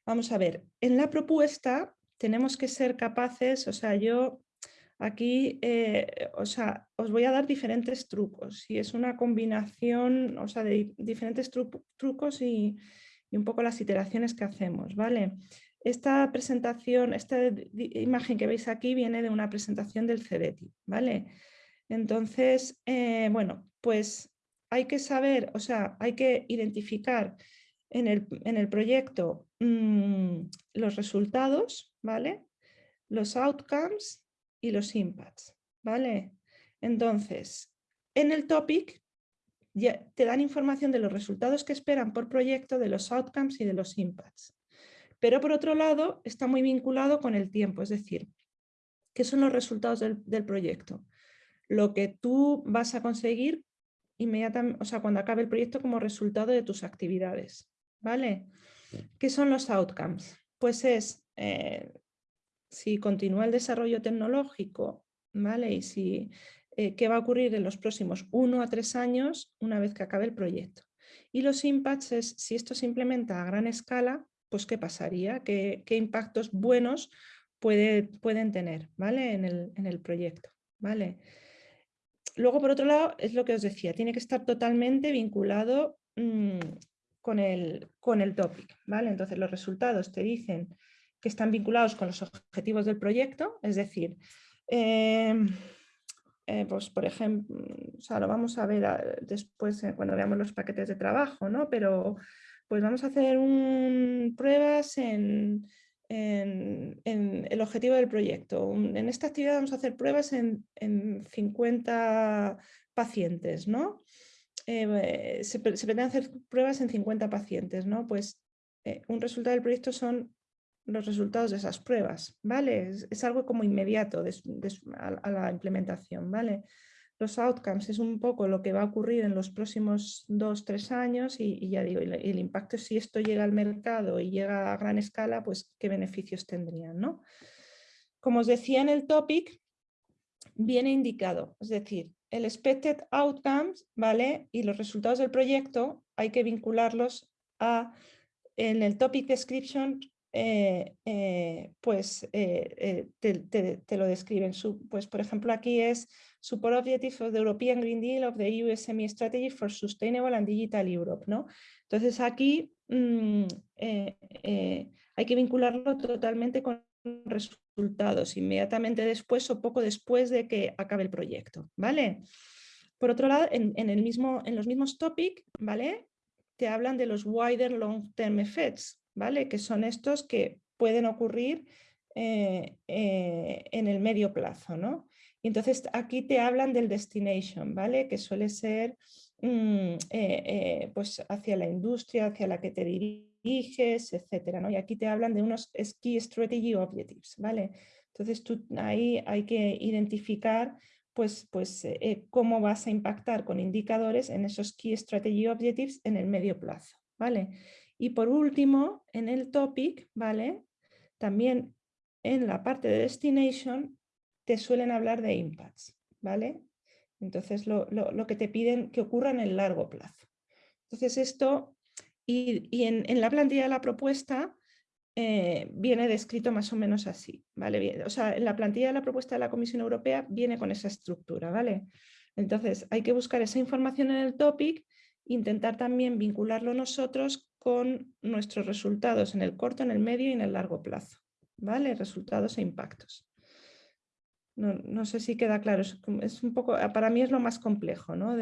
Vamos a ver, en la propuesta tenemos que ser capaces, o sea, yo aquí, eh, o sea, os voy a dar diferentes trucos y es una combinación, o sea, de diferentes trucos y, un poco las iteraciones que hacemos, ¿vale? Esta presentación, esta imagen que veis aquí viene de una presentación del CEDETI, ¿vale? Entonces, eh, bueno, pues hay que saber, o sea, hay que identificar en el, proyecto mm, los resultados, ¿vale? los outcomes y los impacts, ¿vale? Entonces, en el topic ya te dan información de los resultados que esperan por proyecto, de los outcomes y de los impacts. Pero por otro lado, está muy vinculado con el tiempo, es decir, ¿qué son los resultados del, proyecto? Lo que tú vas a conseguir inmediatamente, o sea, cuando acabe el proyecto como resultado de tus actividades, ¿vale? ¿Qué son los outcomes? Pues es, eh, si continúa el desarrollo tecnológico, ¿vale? Y si, eh, qué va a ocurrir en los próximos uno a tres años una vez que acabe el proyecto. Y los impacts es, si esto se implementa a gran escala, pues qué pasaría, qué, impactos buenos puede, pueden tener ¿vale? en, el, proyecto. ¿vale? Luego, por otro lado, es lo que os decía, tiene que estar totalmente vinculado mm, con, el, con el topic. ¿vale? Entonces, los resultados te dicen que están vinculados con los objetivos del proyecto, es decir, em, eh, pues por ejemplo, o lo vamos a ver después eh, cuando veamos los paquetes de trabajo, ¿no? Pero pues vamos a hacer pruebas en, el objetivo del proyecto. En esta actividad vamos a hacer pruebas en, 50 pacientes, ¿no? Eh, se, pretende hacer pruebas en 50 pacientes, ¿no? Pues eh, un resultado del proyecto son los resultados de esas pruebas, ¿vale? Es, algo como inmediato a, la implementación, ¿vale? los outcomes es un poco lo que va a ocurrir en los próximos dos, tres años y, ya digo, el, impacto si esto llega al mercado y llega a gran escala, pues qué beneficios tendrían, ¿no? Como os decía en el topic, viene indicado, es decir, el expected outcomes, ¿vale? Y los resultados del proyecto hay que vincularlos a, en el topic description, eh, eh, pues eh, te, lo describen. pues por ejemplo aquí es Support Objectives of the European Green Deal of the EU SME Strategy for Sustainable and Digital Europe. ¿no? Entonces aquí mm, hay que vincularlo totalmente con resultados inmediatamente después o poco después de que acabe el proyecto. ¿vale? Por otro lado, en, el mismo, en los mismos topics, ¿vale? te hablan de los wider long-term effects, ¿vale? Que son estos que pueden ocurrir eh, eh, en el medio plazo, ¿no? Y entonces aquí te hablan del destination, ¿vale? Que suele ser mm, eh, pues hacia la industria, hacia la que te diriges, etcétera, ¿no? Y aquí te hablan de unos Key Strategy Objectives, ¿vale? Entonces tú ahí hay que identificar pues, pues cómo vas a impactar con indicadores en esos Key Strategy Objectives en el medio plazo, ¿vale? Y por último, en el topic, ¿vale? También en la parte de destination te suelen hablar de impacts, ¿vale? Entonces lo, que te piden que ocurra en el largo plazo. Entonces esto, y, en, la plantilla de la propuesta eh, viene descrito más o menos así, ¿vale? O sea, en la plantilla de la propuesta de la Comisión Europea viene con esa estructura, ¿vale? Entonces hay que buscar esa información en el topic, intentar también vincularlo nosotros con nuestros resultados en el corto, en el medio y en el largo plazo. ¿Vale? Resultados e impactos. No, sé si queda claro, es, un poco, para mí es lo más complejo, ¿no?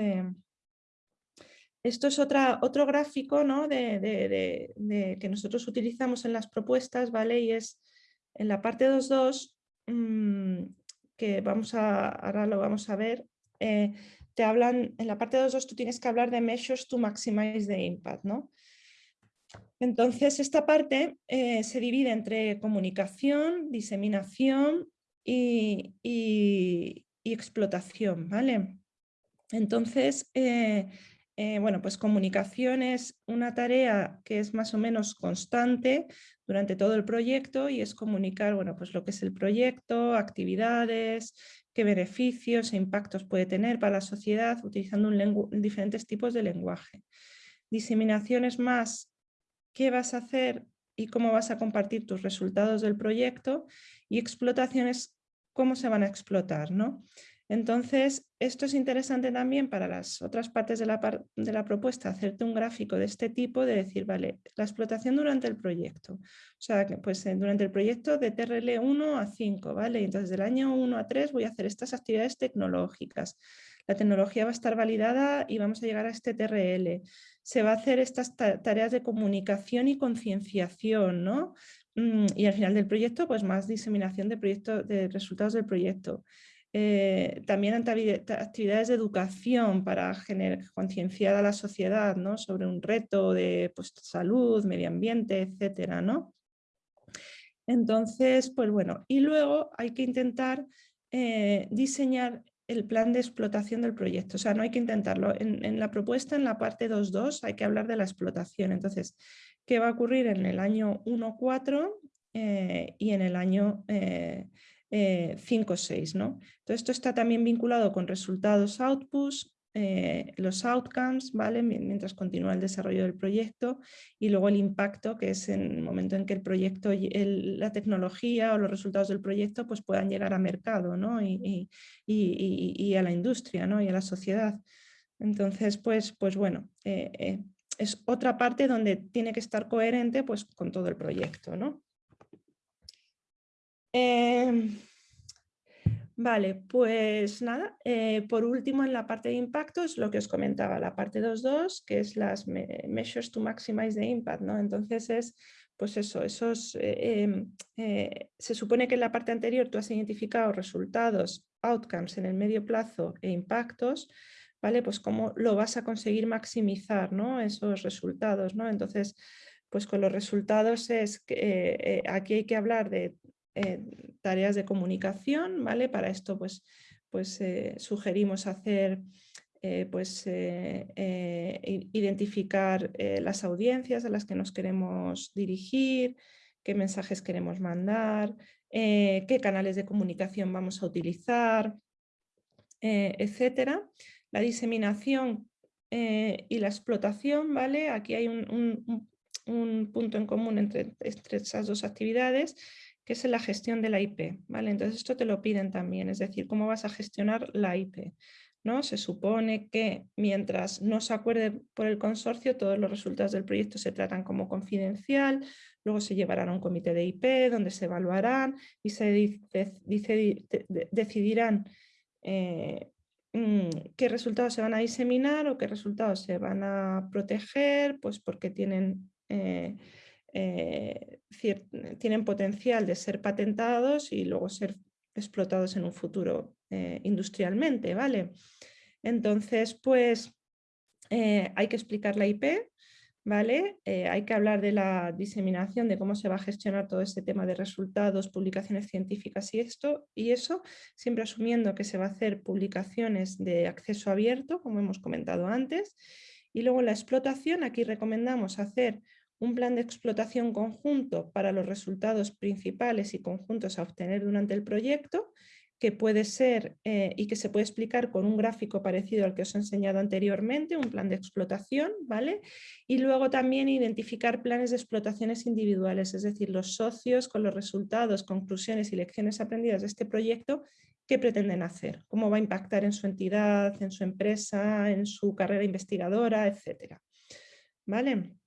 Esto es otra, otro gráfico ¿no? de, que nosotros utilizamos en las propuestas, ¿vale? Y es en la parte 2.2, mm, que vamos a, ahora lo vamos a ver, eh, te hablan, en la parte 2.2 tú tienes que hablar de measures to maximize the impact, ¿no? Entonces, esta parte eh, se divide entre comunicación, diseminación y, explotación, ¿vale? Entonces, eh, eh, bueno, pues comunicación es una tarea que es más o menos constante durante todo el proyecto y es comunicar, bueno, pues lo que es el proyecto, actividades, qué beneficios e impactos puede tener para la sociedad utilizando diferentes tipos de lenguaje. Diseminación es más qué vas a hacer y cómo vas a compartir tus resultados del proyecto y explotaciones, cómo se van a explotar. ¿no? Entonces, esto es interesante también para las otras partes de la, de la, propuesta, hacerte un gráfico de este tipo, de decir, vale, la explotación durante el proyecto. O sea, pues eh, durante el proyecto de TRL 1 a 5, ¿vale? Entonces, del año 1 a 3 voy a hacer estas actividades tecnológicas. La tecnología va a estar validada y vamos a llegar a este TRL se va a hacer estas tareas de comunicación y concienciación, ¿no? mm, y al final del proyecto, pues más diseminación de, proyecto, de resultados del proyecto. Eh, también actividades de educación para concienciar a la sociedad ¿no? sobre un reto de pues, salud, medio ambiente, etcétera, ¿no? Entonces, pues bueno, y luego hay que intentar eh, diseñar el plan de explotación del proyecto. O sea, no hay que intentarlo. En, la propuesta, en la parte 2.2, hay que hablar de la explotación. Entonces, ¿qué va a ocurrir en el año 1.4 eh, y en el año eh, 5 o 6. ¿no? Esto está también vinculado con resultados outputs, eh, los outcomes, ¿vale? mientras continúa el desarrollo del proyecto y luego el impacto, que es en el momento en que el proyecto, la tecnología o los resultados del proyecto pues puedan llegar a mercado ¿no? y, y, a la industria ¿no? y a la sociedad. Entonces, pues, pues bueno, eh, eh, es otra parte donde tiene que estar coherente pues, con todo el proyecto. ¿no? Em, vale, pues nada, eh, por último en la parte de impactos, lo que os comentaba, la parte 2.2, que es las measures to maximize the impact, ¿no? Entonces es, pues eso, esos, eh, em, eh, se supone que en la parte anterior tú has identificado resultados, outcomes en el medio plazo e impactos, ¿vale? Pues cómo lo vas a conseguir maximizar, ¿no? Esos resultados, ¿no? Entonces, pues con los resultados es que aquí hay que hablar de eh, tareas de comunicación, ¿vale? Para esto pues, pues eh, sugerimos hacer, eh, pues identificar las audiencias a las que nos queremos dirigir, qué mensajes queremos mandar, qué canales de comunicación vamos a utilizar, etcétera. La diseminación y la explotación, ¿vale? Aquí hay un, punto en común entre, entre, esas dos actividades que es la gestión de la IP. ¿vale? Entonces esto te lo piden también, es decir, cómo vas a gestionar la IP. ¿no? Se supone que mientras no se acuerde por el consorcio, todos los resultados del proyecto se tratan como confidencial, luego se llevarán a un comité de IP donde se evaluarán y se dice, decidirán eh, mm, qué resultados se van a diseminar o qué resultados se van a proteger, pues porque tienen... Eh, eh, tienen potencial de ser patentados y luego ser explotados en un futuro eh, industrialmente, ¿vale? Entonces, pues eh, hay que explicar la IP, ¿vale? hay que hablar de la diseminación, de cómo se va a gestionar todo este tema de resultados, publicaciones científicas y esto, y eso, siempre asumiendo que se va a hacer publicaciones de acceso abierto, como hemos comentado antes, y luego la explotación, aquí recomendamos hacer un plan de explotación conjunto para los resultados principales y conjuntos a obtener durante el proyecto, que puede ser eh, y que se puede explicar con un gráfico parecido al que os he enseñado anteriormente, un plan de explotación, ¿vale? Y luego también identificar planes de explotaciones individuales, es decir, los socios con los resultados, conclusiones y lecciones aprendidas de este proyecto, qué pretenden hacer, cómo va a impactar en su entidad, en su empresa, en su carrera investigadora, etcétera. ¿Vale?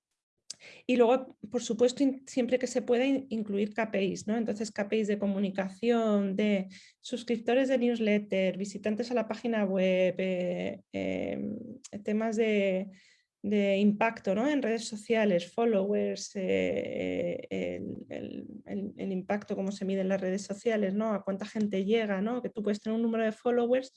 Y luego, por supuesto, siempre que se pueda incluir KPIs, ¿no? Entonces, KPIs de comunicación, de suscriptores de newsletter, visitantes a la página web, eh, em, temas de, impacto ¿no? en redes sociales, followers, eh, el, impacto, cómo se mide en las redes sociales, ¿no? a cuánta gente llega, ¿no? que tú puedes tener un número de followers,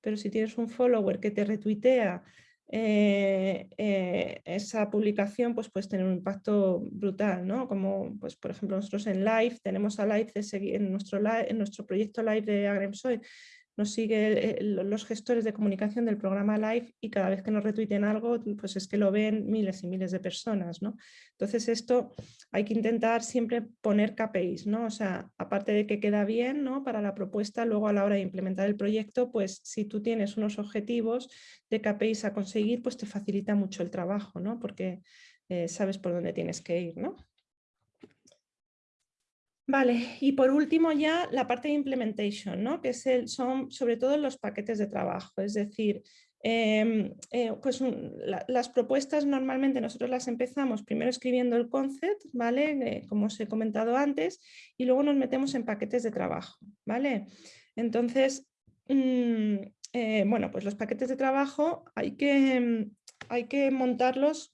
pero si tienes un follower que te retuitea eh, eh, esa publicación pues puede tener un impacto brutal, ¿no? Como pues, por ejemplo nosotros en Live, tenemos a Live de seguir, en, nuestro en nuestro proyecto Live de Agremsoy, nos sigue los gestores de comunicación del programa Live y cada vez que nos retuiten algo, pues es que lo ven miles y miles de personas. ¿no? Entonces esto hay que intentar siempre poner KPIs, ¿no? o sea, aparte de que queda bien ¿no? para la propuesta, luego a la hora de implementar el proyecto, pues si tú tienes unos objetivos de KPIs a conseguir, pues te facilita mucho el trabajo, ¿no? porque eh, sabes por dónde tienes que ir. ¿no? Vale, y por último ya la parte de implementation, ¿no? que el, son sobre todo los paquetes de trabajo, es decir, em, eh, pues las propuestas normalmente nosotros las empezamos primero escribiendo el concept, ¿vale? Eh, como os he comentado antes, y luego nos metemos en paquetes de trabajo, ¿vale? Entonces, mm, eh, bueno, pues los paquetes de trabajo hay que, hay que montarlos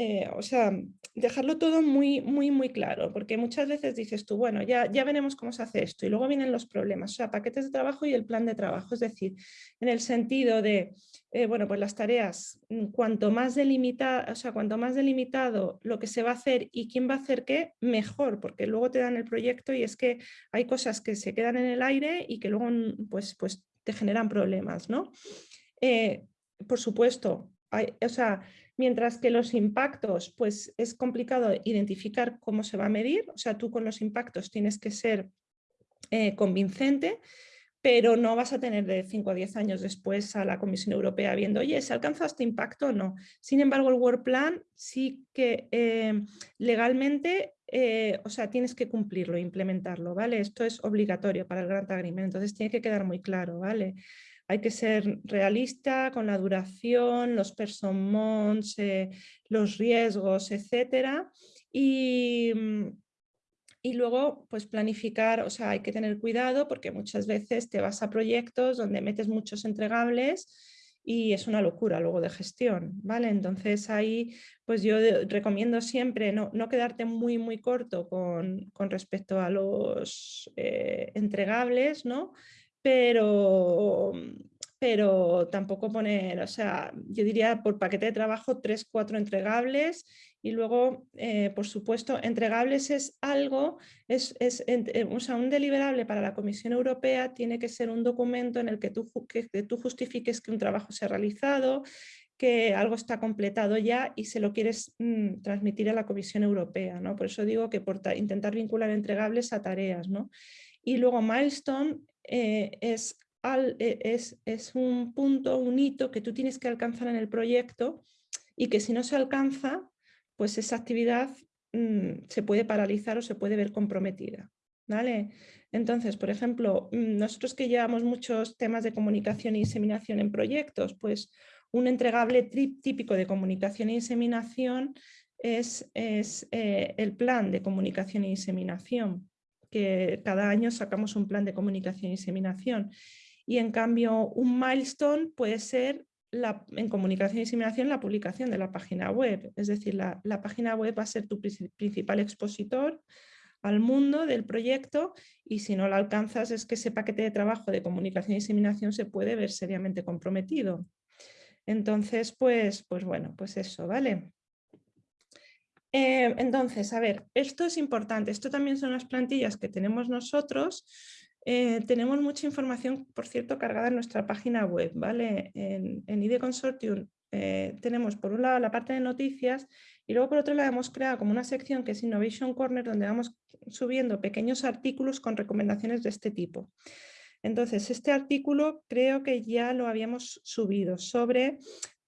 eh, o sea, dejarlo todo muy, muy, muy claro, porque muchas veces dices tú, bueno, ya, ya veremos cómo se hace esto y luego vienen los problemas, o sea, paquetes de trabajo y el plan de trabajo, es decir, en el sentido de, eh, bueno, pues las tareas, mm, cuanto más, delimita, o sea, cuanto más delimitado lo que se va a hacer y quién va a hacer qué, mejor, porque luego te dan el proyecto y es que hay cosas que se quedan en el aire y que luego mm, pues, pues te generan problemas, ¿no? Eh, por supuesto, hay, o sea, mientras que los impactos, pues es complicado identificar cómo se va a medir, o sea, tú con los impactos tienes que ser eh, convincente, pero no vas a tener de 5 a 10 años después a la Comisión Europea viendo, oye, ¿se alcanza este impacto o no? Sin embargo, el Work Plan sí que eh, legalmente, eh, o sea, tienes que cumplirlo, implementarlo, ¿vale? Esto es obligatorio para el Grant Agreement, entonces tiene que quedar muy claro, ¿vale? Hay que ser realista con la duración, los person eh, los riesgos, etcétera. Y, mm, y luego, pues planificar, o sea, hay que tener cuidado porque muchas veces te vas a proyectos donde metes muchos entregables y es una locura luego de gestión, ¿vale? Entonces ahí, pues yo recomiendo siempre no, quedarte muy, muy corto con, respecto a los eh, entregables, ¿no? Pero, pero tampoco poner, o sea, yo diría por paquete de trabajo tres, cuatro entregables y luego, eh, por supuesto, entregables es algo, es, es eh, o sea, un deliberable para la Comisión Europea tiene que ser un documento en el que tú, tú justifiques que un trabajo se ha realizado, que algo está completado ya y se lo quieres mm, transmitir a la Comisión Europea. ¿no? Por eso digo que por intentar vincular entregables a tareas. ¿no? Y luego milestone eh, es, e, es, es, un punto, un hito que tú tienes que alcanzar en el proyecto y que si no se alcanza, pues esa actividad mm, se puede paralizar o se puede ver comprometida. ¿vale? Entonces, por ejemplo, mm, nosotros que llevamos muchos temas de comunicación y diseminación en proyectos, pues un entregable típico de comunicación y diseminación es, es eh, el plan de comunicación y diseminación que cada año sacamos un plan de comunicación y diseminación. Y en cambio un milestone puede ser la, en comunicación y diseminación la publicación de la página web. Es decir, la, página web va a ser tu principal expositor al mundo del proyecto y si no la alcanzas es que ese paquete de trabajo de comunicación y diseminación se puede ver seriamente comprometido. Entonces, pues, pues bueno, pues eso, ¿vale? Eh, entonces, a ver, esto es importante, esto también son las plantillas que tenemos nosotros, eh, tenemos mucha información, por cierto, cargada en nuestra página web, ¿vale? En, en IDE Consortium eh, tenemos por un lado la parte de noticias y luego por otro lado hemos creado como una sección que es Innovation Corner donde vamos subiendo pequeños artículos con recomendaciones de este tipo. Entonces, este artículo creo que ya lo habíamos subido sobre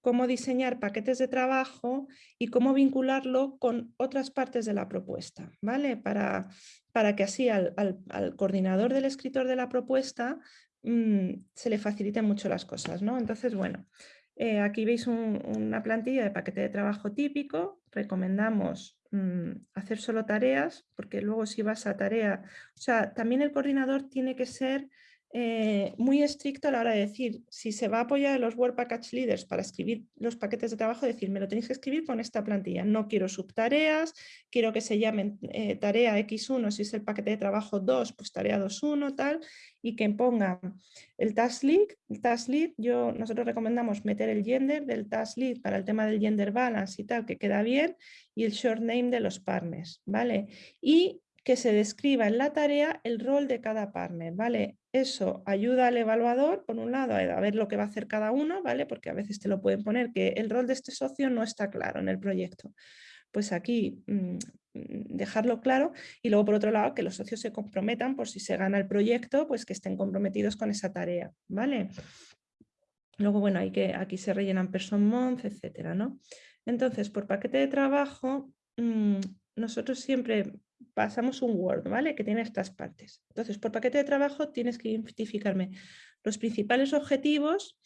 cómo diseñar paquetes de trabajo y cómo vincularlo con otras partes de la propuesta, ¿vale? Para, para que así al, coordinador del escritor de la propuesta mm, se le faciliten mucho las cosas, ¿no? Entonces, bueno, eh, aquí veis una plantilla de paquete de trabajo típico, recomendamos mm, hacer solo tareas, porque luego si vas a tarea, o sea, también el coordinador tiene que ser eh, muy estricto a la hora de decir, si se va a apoyar en los Word Package Leaders para escribir los paquetes de trabajo, decir, me lo tenéis que escribir con esta plantilla. No quiero subtareas, quiero que se llamen eh, tarea X1 si es el paquete de trabajo 2, pues tarea 2.1, tal, y que pongan el task lead. El task lead, yo, nosotros recomendamos meter el gender del task lead para el tema del gender balance y tal, que queda bien, y el short name de los partners, ¿vale? Y que se describa en la tarea el rol de cada partner, ¿vale? Eso ayuda al evaluador, por un lado, a ver lo que va a hacer cada uno, ¿vale? Porque a veces te lo pueden poner que el rol de este socio no está claro en el proyecto. Pues aquí mm, dejarlo claro y luego por otro lado que los socios se comprometan por si se gana el proyecto, pues que estén comprometidos con esa tarea, ¿vale? Luego, bueno, hay que, aquí se rellenan person month, etcétera, ¿no? Entonces, por paquete de trabajo, mm, nosotros siempre pasamos un Word, ¿vale? Que tiene estas partes. Entonces, por paquete de trabajo tienes que identificarme los principales objetivos,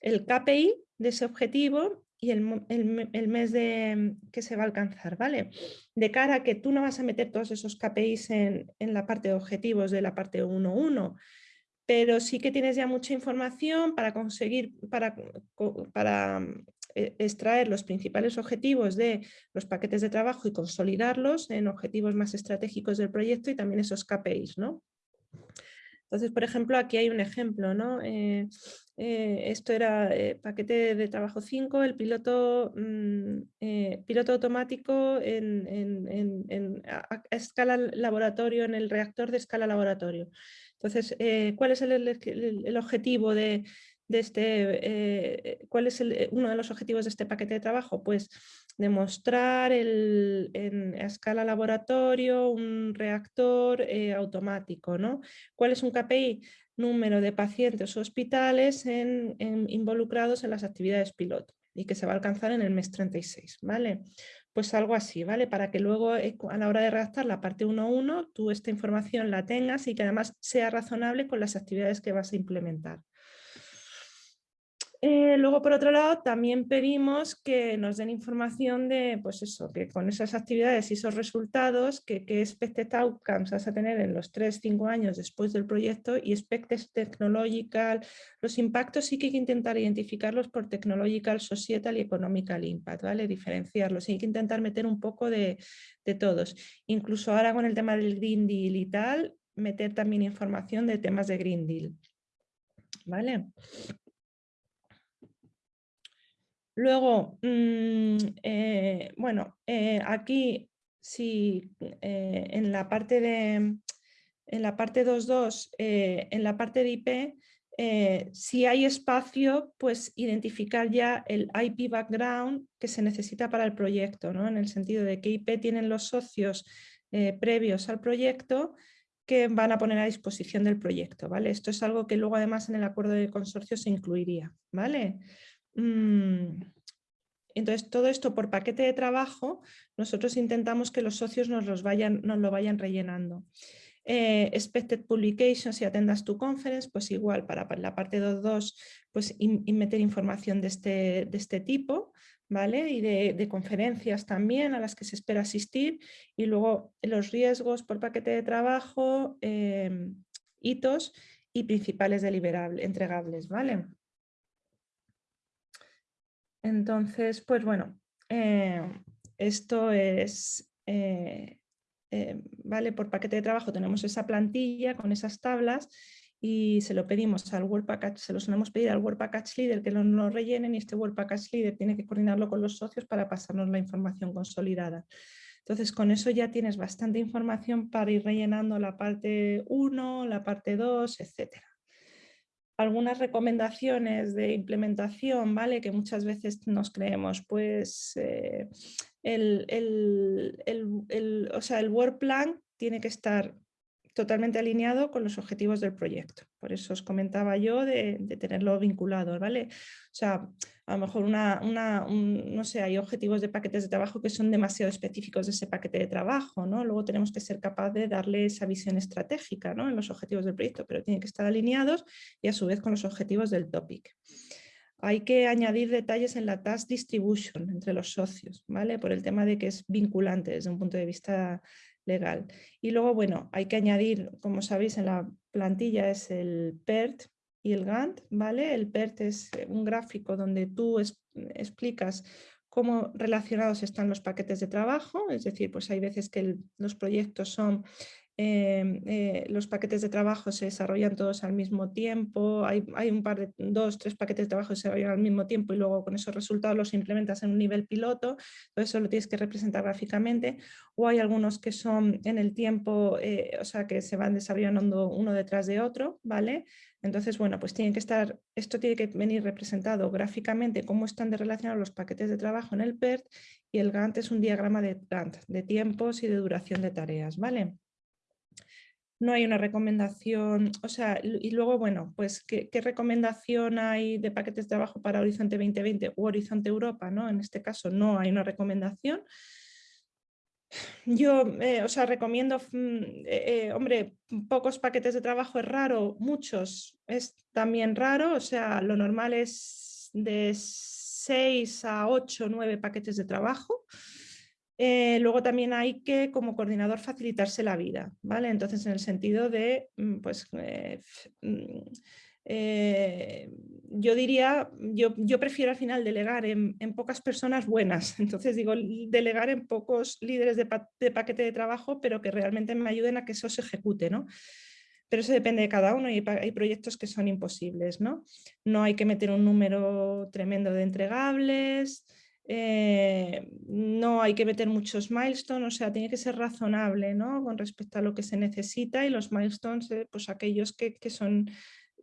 el KPI de ese objetivo y el, mes de, que se va a alcanzar, ¿vale? De cara a que tú no vas a meter todos esos KPIs en, la parte de objetivos de la parte 1.1, pero sí que tienes ya mucha información para conseguir, para, para extraer los principales objetivos de los paquetes de trabajo y consolidarlos en objetivos más estratégicos del proyecto y también esos KPIs. ¿no? Entonces, por ejemplo, aquí hay un ejemplo, ¿no? Eh, eh, esto era eh, paquete de trabajo 5, el piloto, mm, piloto automático en, a, escala laboratorio, en el reactor de escala laboratorio. Entonces, ¿cuál es el, objetivo de, este, cuál es uno de los objetivos de este paquete de trabajo? Pues demostrar el, en, a escala laboratorio un reactor eh, automático. ¿no? ¿Cuál es un KPI? Número de pacientes hospitales en, involucrados en las actividades piloto y que se va a alcanzar en el mes 36. ¿vale? Pues algo así, ¿vale? Para que luego eh, a la hora de redactar la parte 1.1 tú esta información la tengas y que además sea razonable con las actividades que vas a implementar. Eh, luego, por otro lado, también pedimos que nos den información de, pues eso, que con esas actividades y esos resultados, que, que expected outcomes vas a tener en los 3-5 años después del proyecto y expected technological, los impactos sí que hay que intentar identificarlos por technological, societal y economical impact, ¿vale? Diferenciarlos, hay que intentar meter un poco de, de todos. Incluso ahora con el tema del Green Deal y tal, meter también información de temas de Green Deal. ¿Vale? Luego, mm, eh, bueno, eh, aquí sí, eh, en la parte de en la parte 2.2, en la parte de IP, si hay espacio, pues identificar ya el IP background que se necesita para el proyecto, ¿no? en el sentido de que IP tienen los socios previos al proyecto que van a poner a disposición del proyecto. ¿vale? Esto es algo que luego además en el acuerdo de consorcio se incluiría. ¿vale? Mm, entonces, todo esto por paquete de trabajo, nosotros intentamos que los socios nos, los vayan, nos lo vayan rellenando. Eh, expected Publications y Atendas tu Conference, pues igual para, la parte 2.2, pues meter información de este, de este tipo, ¿vale? Y de, conferencias también a las que se espera asistir. Y luego los riesgos por paquete de trabajo, em, hitos y principales deliberables, entregables, ¿vale? Entonces, pues bueno, eh, esto es, eh, eh, vale, por paquete de trabajo tenemos esa plantilla con esas tablas y se lo pedimos al Work Package, se lo solemos pedir al Work Package Leader que lo, lo rellenen y este Work Package Leader tiene que coordinarlo con los socios para pasarnos la información consolidada. Entonces con eso ya tienes bastante información para ir rellenando la parte 1, la parte 2, etcétera algunas recomendaciones de implementación, ¿vale? Que muchas veces nos creemos, pues eh, el, el, o sea, el work plan tiene que estar totalmente alineado con los objetivos del proyecto. Por eso os comentaba yo de, tenerlo vinculado, ¿vale? O sea, a lo mejor una, no sé, hay objetivos de paquetes de trabajo que son demasiado específicos de ese paquete de trabajo, ¿no? Luego tenemos que ser capaz de darle esa visión estratégica, ¿no? En los objetivos del proyecto, pero tienen que estar alineados y a su vez con los objetivos del topic. Hay que añadir detalles en la task distribution entre los socios, ¿vale? Por el tema de que es vinculante desde un punto de vista legal. Y luego, bueno, hay que añadir, como sabéis, en la plantilla es el PERT y el Gantt, ¿vale? El PERT es eh, un gráfico donde tú explicas cómo relacionados están los paquetes de trabajo, es decir, pues hay veces que los proyectos son Em, eh, los paquetes de trabajo se desarrollan todos al mismo tiempo, hay, un par de, dos, tres paquetes de trabajo que se desarrollan al mismo tiempo y luego con esos resultados los implementas en un nivel piloto, todo eso lo tienes que representar gráficamente, o hay algunos que son en el tiempo, eh, o sea que se van desarrollando uno detrás de otro, ¿vale? Entonces, bueno, pues tiene que estar, esto tiene que venir representado gráficamente cómo están de relacionados los paquetes de trabajo en el PERT y el Gantt es un diagrama de Gantt, de tiempos y de duración de tareas, ¿vale? No hay una recomendación, o sea, y luego, bueno, pues ¿qué, recomendación hay de paquetes de trabajo para Horizonte 2020 u Horizonte Europa? ¿no? En este caso no hay una recomendación. Yo, eh, o sea, recomiendo, mm, eh, eh, hombre, pocos paquetes de trabajo es raro, muchos es también raro, o sea, lo normal es de 6 a 8, 9 paquetes de trabajo. Eh, luego también hay que, como coordinador, facilitarse la vida, ¿vale? Entonces, en el sentido de, mm, pues, eh, mm, eh, yo diría, yo, yo, prefiero al final delegar en, pocas personas buenas, entonces digo, delegar en pocos líderes de, paquete de trabajo, pero que realmente me ayuden a que eso se ejecute, ¿no? Pero eso depende de cada uno y hay proyectos que son imposibles, ¿no? No hay que meter un número tremendo de entregables, eh, no hay que meter muchos milestones, o sea, tiene que ser razonable ¿no? con respecto a lo que se necesita y los milestones, eh, pues aquellos que, que, son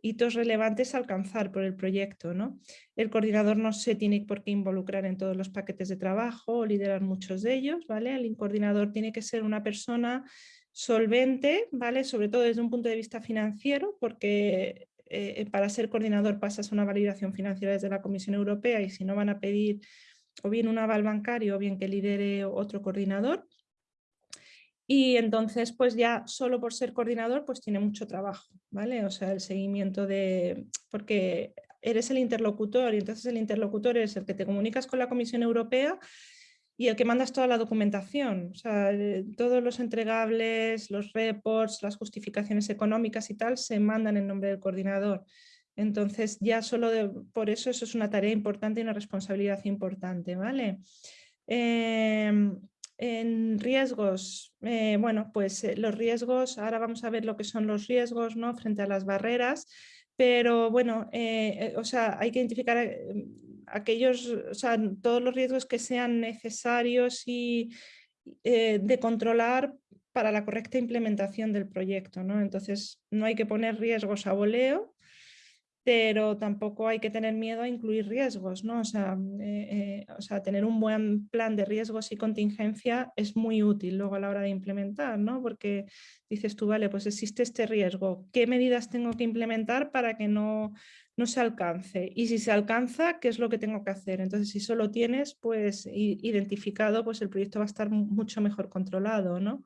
hitos relevantes a alcanzar por el proyecto. ¿no? El coordinador no se tiene por qué involucrar en todos los paquetes de trabajo o liderar muchos de ellos. ¿vale? El coordinador tiene que ser una persona solvente, ¿vale? sobre todo desde un punto de vista financiero, porque eh, para ser coordinador pasas una validación financiera desde la Comisión Europea y si no van a pedir o bien un aval bancario o bien que lidere otro coordinador. Y entonces, pues ya solo por ser coordinador, pues tiene mucho trabajo, ¿vale? O sea, el seguimiento de... porque eres el interlocutor y entonces el interlocutor es el que te comunicas con la Comisión Europea y el que mandas toda la documentación, o sea, todos los entregables, los reports, las justificaciones económicas y tal se mandan en nombre del coordinador. Entonces ya solo por eso eso es una tarea importante y una responsabilidad importante. ¿vale? Em, en riesgos, eh, bueno, pues eh, los riesgos, ahora vamos a ver lo que son los riesgos ¿no? frente a las barreras, pero bueno, eh, o sea, hay que identificar aquellos, o sea, todos los riesgos que sean necesarios y de controlar para la correcta implementación del proyecto. ¿no? Entonces, no hay que poner riesgos a voleo, pero tampoco hay que tener miedo a incluir riesgos, ¿no? O sea, eh, eh, o sea, tener un buen plan de riesgos y contingencia es muy útil luego a la hora de implementar, ¿no? Porque dices tú, vale, pues existe este riesgo, ¿qué medidas tengo que implementar para que no, no se alcance? Y si se alcanza, ¿qué es lo que tengo que hacer? Entonces, si solo tienes pues identificado, pues el proyecto va a estar mucho mejor controlado, ¿no?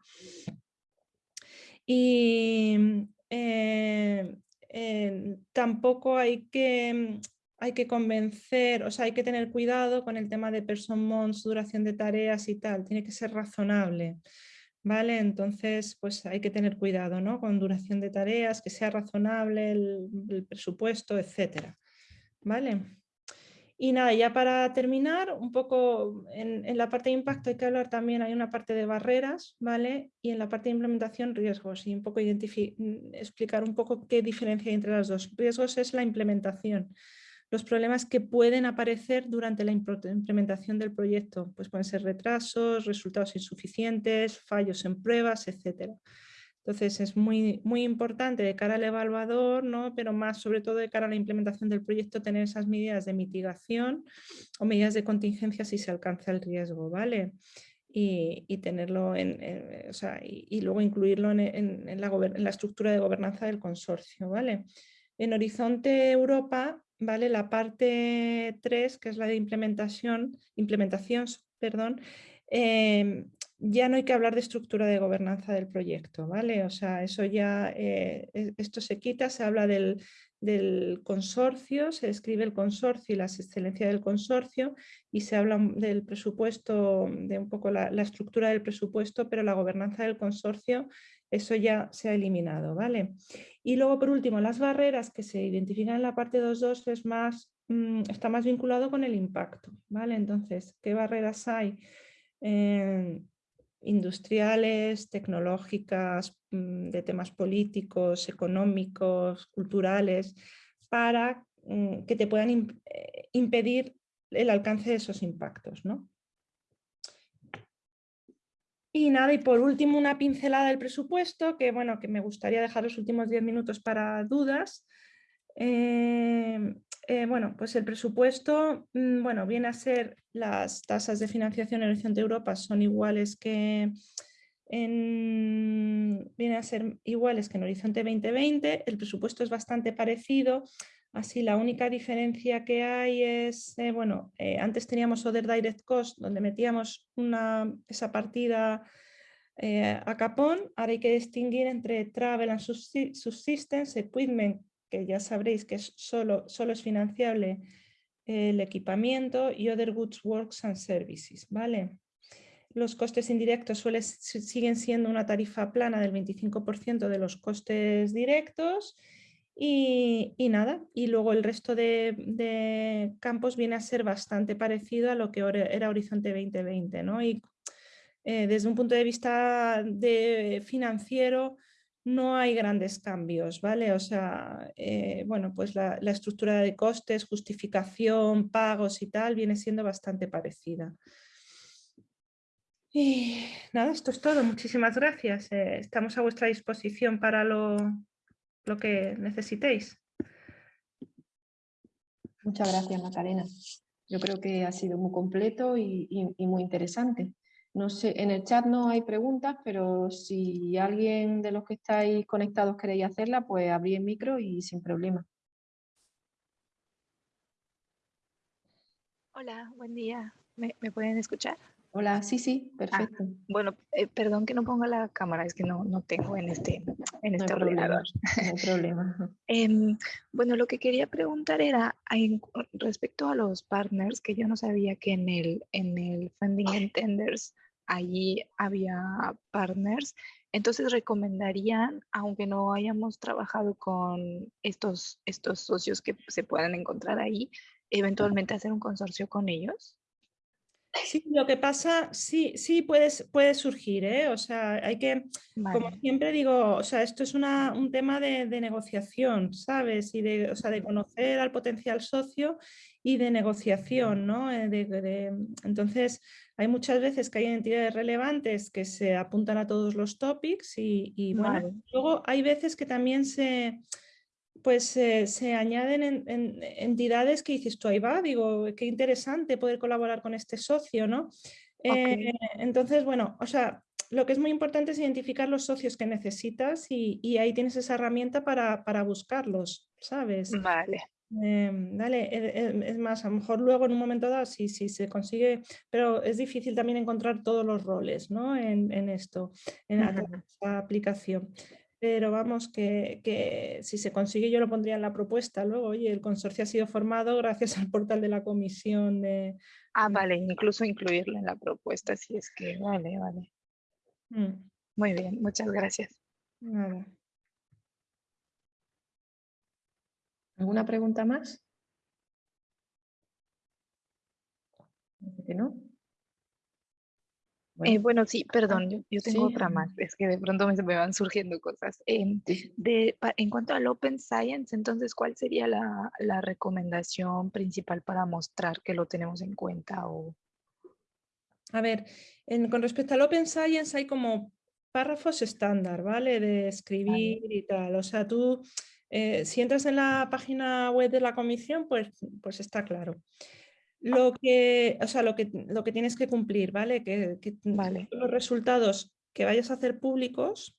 Y eh, tampoco hay que, mm, hay que convencer, o sea, hay que tener cuidado con el tema de person months, duración de tareas y tal, tiene que ser razonable. ¿Vale? Entonces, pues hay que tener cuidado ¿no? con duración de tareas, que sea razonable el, el presupuesto, etcétera. ¿Vale? Y nada, ya para terminar, un poco en, la parte de impacto hay que hablar también, hay una parte de barreras, ¿vale? Y en la parte de implementación, riesgos, y un poco mm, explicar un poco qué diferencia hay entre las dos. Riesgos es la implementación, los problemas que pueden aparecer durante la implementación del proyecto, pues pueden ser retrasos, resultados insuficientes, fallos en pruebas, etcétera. Entonces es muy, muy importante de cara al evaluador, ¿no? pero más sobre todo de cara a la implementación del proyecto, tener esas medidas de mitigación o medidas de contingencia si se alcanza el riesgo, ¿vale? Y, tenerlo en, o sea, y, luego incluirlo en, la, la, estructura de gobernanza del consorcio, ¿vale? En Horizonte Europa, ¿vale? La parte 3, que es la de implementación, implementación, perdón, eh, ya no hay que hablar de estructura de gobernanza del proyecto, ¿vale? O sea, eso ya, eh, esto se quita, se habla del, consorcio, se describe el consorcio y la excelencia del consorcio y se habla del presupuesto, de un poco la, estructura del presupuesto, pero la gobernanza del consorcio, eso ya se ha eliminado, ¿vale? Y luego, por último, las barreras que se identifican en la parte 2.2 es más, mm, está más vinculado con el impacto, ¿vale? Entonces, ¿qué barreras hay? Eh, industriales, tecnológicas, mm, de temas políticos, económicos, culturales, para mm, que te puedan eh, impedir el alcance de esos impactos. ¿no? Y nada, y por último una pincelada del presupuesto, que bueno, que me gustaría dejar los últimos 10 minutos para dudas. Eh, eh, bueno, pues el presupuesto mm, bueno, viene a ser las tasas de financiación en Horizonte Europa son iguales que en, viene a ser iguales que en Horizonte 2020, el presupuesto es bastante parecido, así la única diferencia que hay es, eh, bueno, eh, antes teníamos Other Direct Cost, donde metíamos esa partida a capón, ahora hay que distinguir entre Travel and Subsistence, Equipment, que ya sabréis que solo, solo es financiable el equipamiento y Other Goods, Works and Services. ¿vale? Los costes indirectos suelen, siguen siendo una tarifa plana del 25% de los costes directos Y, nada, y luego el resto de, campos viene a ser bastante parecido a lo que era Horizonte 2020. ¿no? Y eh, desde un punto de vista financiero no hay grandes cambios, ¿vale? O sea, eh, bueno, pues la, estructura de costes, justificación, pagos y tal viene siendo bastante parecida. Y nada, esto es todo. Muchísimas gracias. Eh, estamos a vuestra disposición para lo, lo que necesitéis. Muchas gracias, Macarena. Yo creo que ha sido muy completo y, muy interesante. No sé, en el chat no hay preguntas, pero si alguien de los que estáis conectados queréis hacerla, pues abrí el micro y sin problema. Hola, buen día. me pueden escuchar? Hola, sí, sí, ah, perfecto. bueno, eh, perdón que no ponga la cámara, es que no, no tengo en este, en este ordenador. no hay problema. Em, bueno, lo que quería preguntar era respecto a los partners, que yo no sabía que en el, en el Funding and Tenders allí había partners. Entonces, ¿recomendarían, aunque no hayamos trabajado con estos, estos socios que se puedan encontrar ahí, eventualmente hacer un consorcio con ellos? Sí, lo que pasa, sí, sí puede, puede surgir, ¿eh? o sea, hay que, como siempre digo, o sea, esto es una, un tema de, negociación, ¿sabes? Y de, o sea, de conocer al potencial socio y de negociación, ¿no? Eh, entonces, hay muchas veces que hay entidades relevantes que se apuntan a todos los topics y, y bueno, luego hay veces que también se pues se añaden entidades que dices tú, ahí va, digo, qué interesante poder colaborar con este socio, ¿no? Eh, entonces, bueno, o sea, lo que es muy importante es identificar los socios que necesitas y, ahí tienes esa herramienta para, buscarlos, ¿sabes? Vale. Em, dale, e, e, es más, a lo mejor luego en un momento dado sí, sí se consigue, pero es difícil también encontrar todos los roles ¿no? en, esto, en la aplicación pero vamos, que, si se consigue yo lo pondría en la propuesta luego, oye, el consorcio ha sido formado gracias al portal de la comisión de... Ah, vale, incluso incluirlo en la propuesta, si es que, vale, vale. Mm. Muy bien, muchas gracias. ¿Alguna pregunta más? no? Eh, bueno, sí, perdón, yo, tengo otra más, es que de pronto me, me van surgiendo cosas. Em, de, en cuanto al Open Science, entonces, ¿cuál sería la, la, recomendación principal para mostrar que lo tenemos en cuenta? O... A ver, con respecto al Open Science hay como párrafos estándar, ¿vale? De escribir y tal. O sea, tú, eh, si entras en la página web de la comisión, pues, pues está claro lo que, o sea, lo que, lo que tienes que cumplir, ¿vale? Que, vale. los resultados que vayas a hacer públicos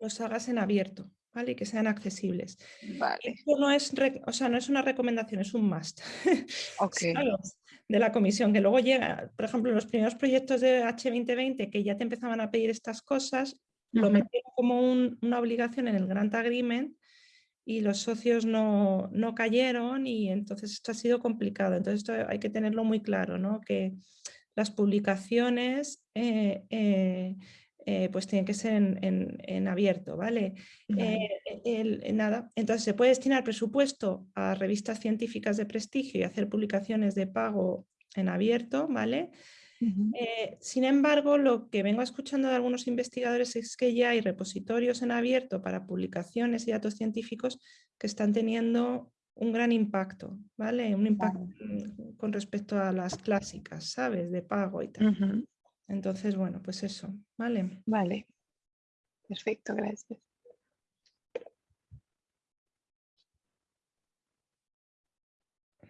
los hagas en abierto, ¿vale? Y que sean accesibles. Vale. Esto no es, o sea, no es una recomendación, es un must. De la comisión, que luego llega, por ejemplo, los primeros proyectos de H2020 que ya te empezaban a pedir estas cosas, lo metieron como una obligación en el Grant Agreement y los socios no, cayeron y entonces esto ha sido complicado. Entonces esto hay que tenerlo muy claro, ¿no? que las publicaciones eh, eh, eh, pues tienen que ser en, abierto, ¿vale? nada, entonces se puede destinar presupuesto a revistas científicas de prestigio y hacer publicaciones de pago en abierto, ¿vale? Eh, sin embargo, lo que vengo escuchando de algunos investigadores es que ya hay repositorios en abierto para publicaciones y datos científicos que están teniendo un gran impacto, ¿vale? Un impacto con respecto a las clásicas, ¿sabes? De pago y tal. Entonces, bueno, pues eso, ¿vale? Vale. Perfecto, gracias.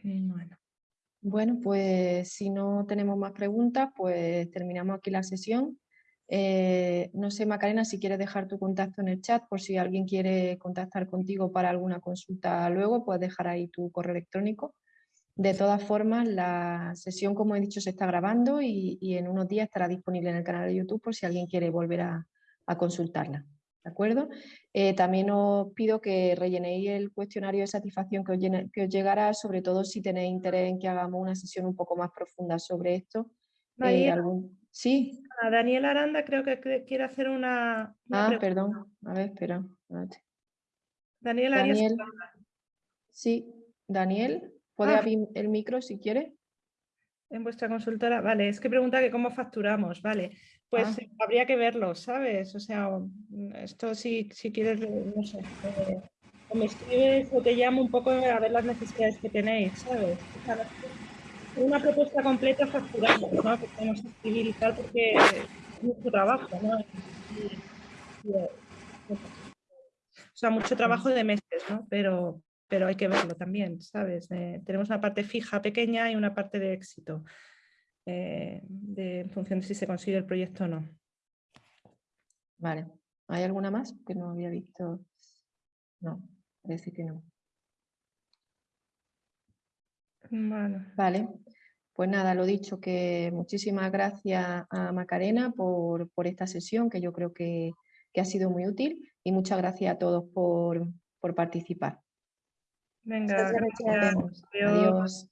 Bueno. Bueno, pues si no tenemos más preguntas, pues terminamos aquí la sesión. Eh, no sé, Macarena, si quieres dejar tu contacto en el chat por si alguien quiere contactar contigo para alguna consulta luego, puedes dejar ahí tu correo electrónico. De todas formas, la sesión, como he dicho, se está grabando y, en unos días estará disponible en el canal de YouTube por si alguien quiere volver a consultarla. ¿De acuerdo? Eh, también os pido que rellenéis el cuestionario de satisfacción que os, llegará, sobre todo si tenéis interés en que hagamos una sesión un poco más profunda sobre esto. Eh, sí. Daniel Aranda creo que quiere hacer una... ah, perdón. A ver, espera. Daniel, Daniel. Sí, Daniel, puede Ah. abrir el micro si quiere. En vuestra consultora, vale, es que pregunta que cómo facturamos, vale, pues Ah. eh, habría que verlo, ¿sabes? O sea, mm, esto si, si quieres, no sé, eh, o me escribes o te llamo un poco a ver las necesidades que tenéis, ¿sabes? O sea, una propuesta completa facturamos, ¿no? Que tenemos que escribir y tal porque es mucho trabajo, ¿no? Eh, o sea, mucho trabajo de meses, ¿no? Pero, pero hay que verlo también, ¿sabes? Eh, tenemos una parte fija pequeña y una parte de éxito, eh, de, en función de si se consigue el proyecto o no. Vale. ¿Hay alguna más que no había visto? No, parece que no. Bueno, Vale. Pues nada, lo dicho, que muchísimas gracias a Macarena por, por esta sesión, que yo creo que, que ha sido muy útil, y muchas gracias a todos por, por participar. venga, Muchas gracias. Nos vemos. Adiós. Adiós.